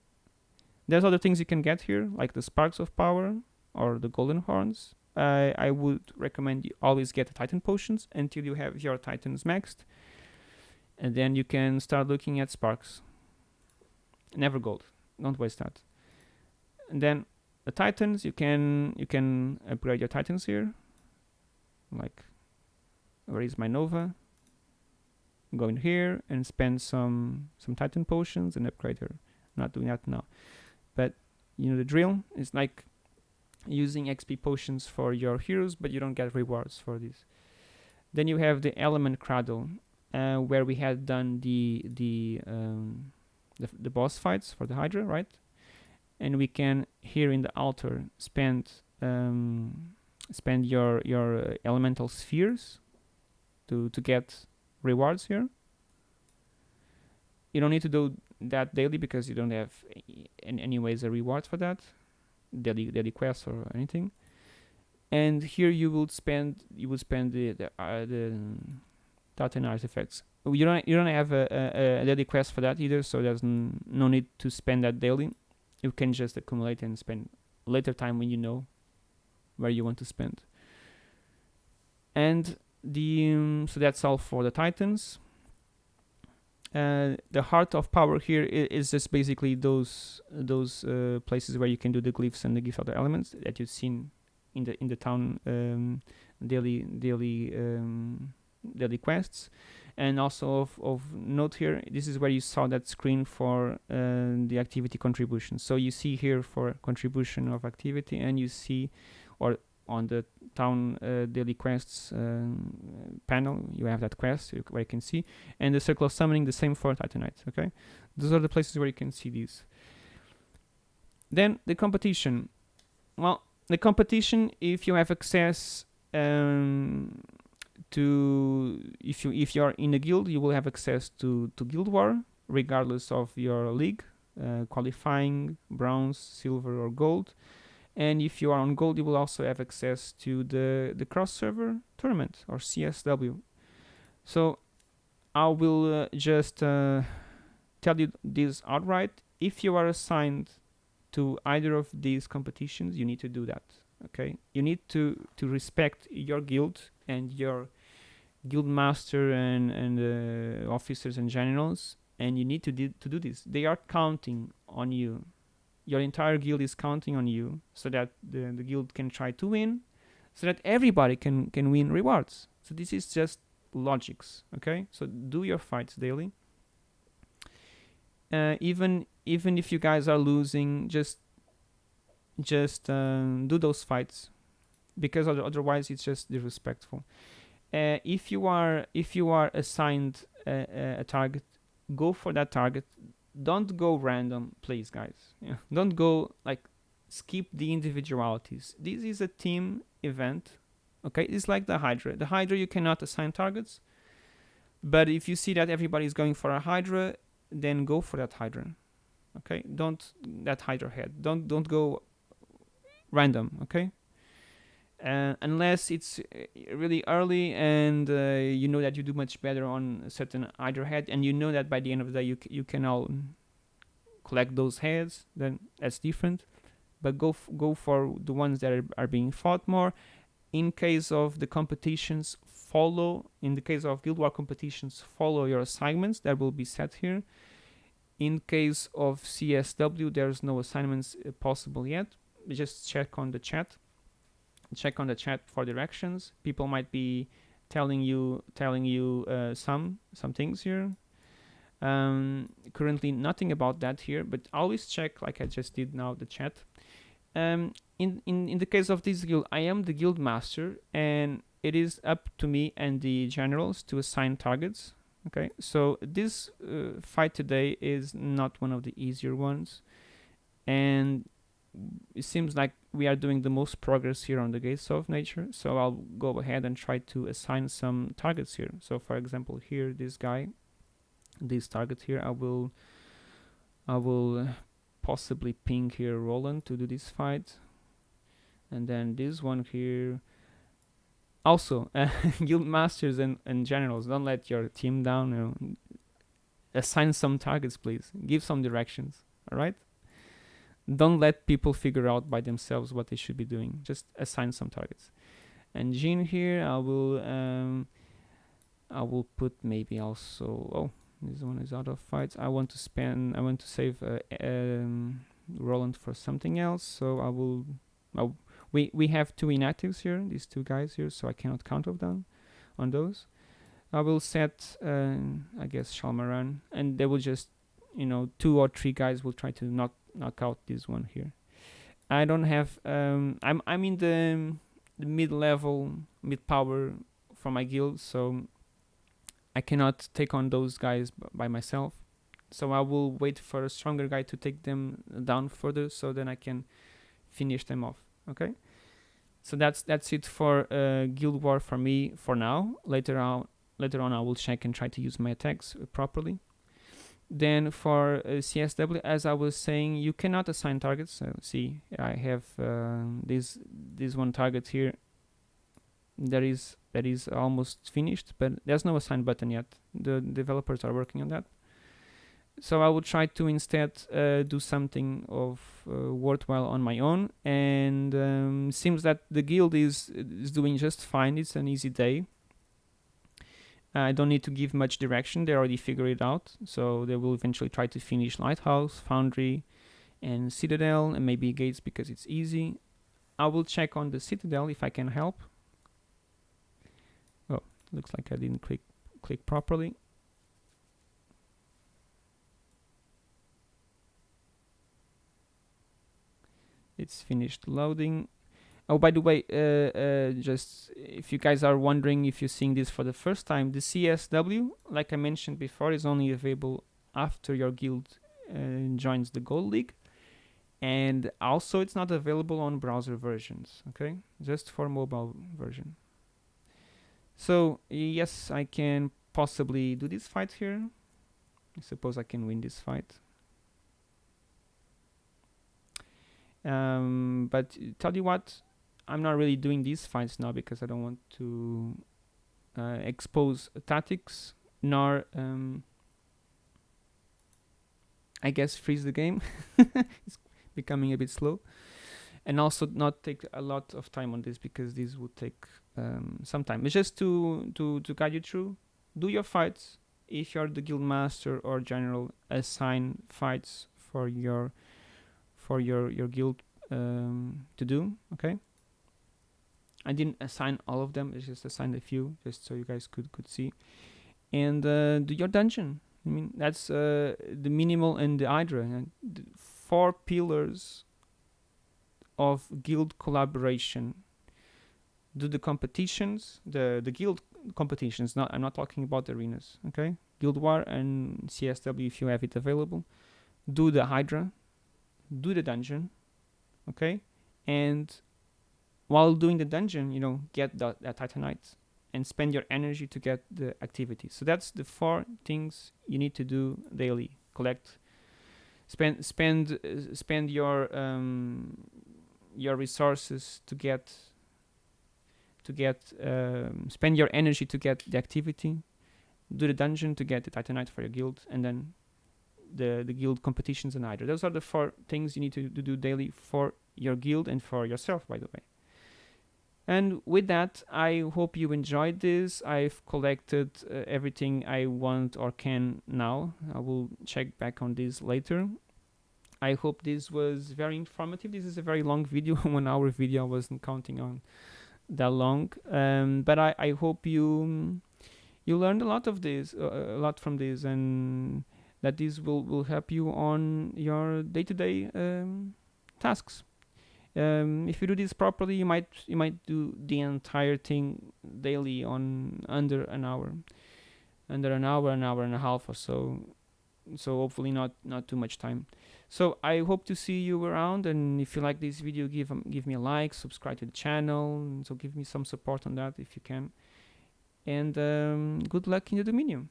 there's other things you can get here, like the Sparks of Power or the Golden Horns. Uh, I would recommend you always get the Titan Potions until you have your Titans maxed. And then you can start looking at Sparks. Never gold. Don't waste that. and then the titans you can you can upgrade your titans here like where is my nova go in here and spend some some titan potions and upgrade her not doing that now you know the drill. It's like using xp potions for your heroes but you don't get rewards for this. Then you have the element cradle uh, where we had done the the um, the, the boss fights for the hydra right? And we can here in the altar spend um, spend your your uh, elemental spheres to to get rewards here. You don't need to do that daily because you don't have in any ways a reward for that daily daily quests or anything. And here you will spend you will spend the the, uh, the Titan artifacts. You don't you don't have a, a, a daily quest for that either so there's no need to spend that daily. You can just accumulate and spend later time when you know where you want to spend. And the um, so that's all for the titans the heart of power here is, is just basically those those uh, places where you can do the glyphs and the gift other elements that you've seen in the in the town um, daily daily um, daily quests. And also of, of note here this is where you saw that screen for uh, the activity contribution. So you see here for contribution of activity and you see or on the town uh, daily quests um, panel. You have that quest where you can see. And the circle of summoning the same for titanite okay? Those are the places where you can see these. Then the competition. Well the competition if you have access um, to if you if you're in a guild you will have access to to guild war regardless of your league uh, qualifying bronze silver or gold and if you are on gold you will also have access to the the cross server tournament or csw so i will uh, just uh, tell you this outright. If you are assigned to either of these competitions you need to do that okay? You need to to respect your guild and your guild master and and uh, officers and generals and you need to do, to do this. They are counting on you your entire guild is counting on you so that the, the guild can try to win so that everybody can can win rewards. So this is just logics okay? So do your fights daily. Uh, even even if you guys are losing just just um, do those fights because other, otherwise it's just disrespectful. Uh, if you are if you are assigned a, a target go for that target don't go random please guys. Yeah. don't go like skip the individualities. This is a team event okay? It's like the hydra. The hydra you cannot assign targets but if you see that everybody is going for a hydra then go for that hydra okay? Don't that hydra head. Don't don't go random okay uh, unless it's uh, really early and uh, you know that you do much better on certain either head and you know that by the end of the day you, you can all collect those heads then that's different. But go go for the ones that are, are being fought more. In case of the competitions follow in the case of guild war competitions follow your assignments that will be set here. In case of csw there's no assignments uh, possible yet. Just check on the chat check on the chat for directions. People might be telling you telling you uh, some some things here. Um, currently nothing about that here but always check like i just did now the chat. Um, in, in in the case of this guild i am the guild master and it is up to me and the generals to assign targets okay? So this uh, fight today is not one of the easier ones. And it seems like we are doing the most progress here on the gates of nature so i'll go ahead and try to assign some targets here. So for example here this guy this target here i will i will possibly ping here roland to do this fight. And then this one here also uh, guild masters and, and generals don't let your team down you know. assign some targets please. Give some directions all right don't let people figure out by themselves what they should be doing just assign some targets and Jean here I will um, I will put maybe also oh this one is out of fights I want to spend I want to save uh, um, Roland for something else. So I will. I'll, we we have two inactives here, these two guys here, so I cannot count of them on those. I will set, uh, I guess, Shalmaran, and they will just, you know, two or three guys will try to knock knock out this one here. I don't have. Um, I'm I'm in the the mid level, mid power for my guild, so I cannot take on those guys by myself. So I will wait for a stronger guy to take them down further, so then I can finish them off. Okay. So that's that's it for uh, Guild War for me for now. Later on, later on I will check and try to use my attacks properly. Then for uh, CSW, as I was saying, you cannot assign targets. So see, I have uh, this this one target here. That is that is almost finished, but there's no assign button yet. The developers are working on that. So I will try to instead uh, do something of uh, worthwhile on my own, and um, seems that the guild is is doing just fine. It's an easy day. I don't need to give much direction. They already figure it out. So they will eventually try to finish Lighthouse, Foundry, and Citadel, and maybe Gates because it's easy. I will check on the Citadel if I can help. Oh, looks like I didn't click click properly. It's finished loading. Oh, by the way, uh, uh, just if you guys are wondering if you're seeing this for the first time, the CSW, like I mentioned before, is only available after your guild uh, joins the Gold League. And also it's not available on browser versions, okay? Just for mobile version. So, yes, I can possibly do this fight here. I suppose I can win this fight. Um, but tell you what, I'm not really doing these fights now because I don't want to uh, expose tactics nor um, I guess freeze the game. it's becoming a bit slow. And also not take a lot of time on this because this would take um, some time. It's just to, to, to guide you through. Do your fights. If you're the guild master or general, assign fights for your for your your guild um, to do. Okay. I didn't assign all of them. I just assigned a few, just so you guys could could see. And uh, do your dungeon. I mean, that's uh, the minimal and the Hydra. And the four pillars of guild collaboration. Do the competitions, the the guild competitions. Not I'm not talking about arenas. Okay, Guild War and CSW if you have it available. Do the Hydra. Do the dungeon. Okay, and while doing the dungeon, you know, get that, that Titanite and spend your energy to get the activity. So that's the four things you need to do daily. Collect, spend, spend, uh, spend your um, your resources to get to get um, spend your energy to get the activity. Do the dungeon to get the Titanite for your guild, and then the the guild competitions and either. Those are the four things you need to, to do daily for your guild and for yourself, by the way. And with that, I hope you enjoyed this. I've collected uh, everything I want or can now. I will check back on this later. I hope this was very informative. This is a very long video, one hour video. I wasn't counting on that long. Um, but I, I hope you you learned a lot of this, uh, a lot from this, and that this will, will help you on your day-to-day um, tasks um, if you do this properly you might you might do the entire thing daily on under an hour under an hour an hour and a half or so. So hopefully not not too much time. So i hope to see you around and if you like this video give um, give me a like subscribe to the channel so give me some support on that if you can. And um, good luck in the dominion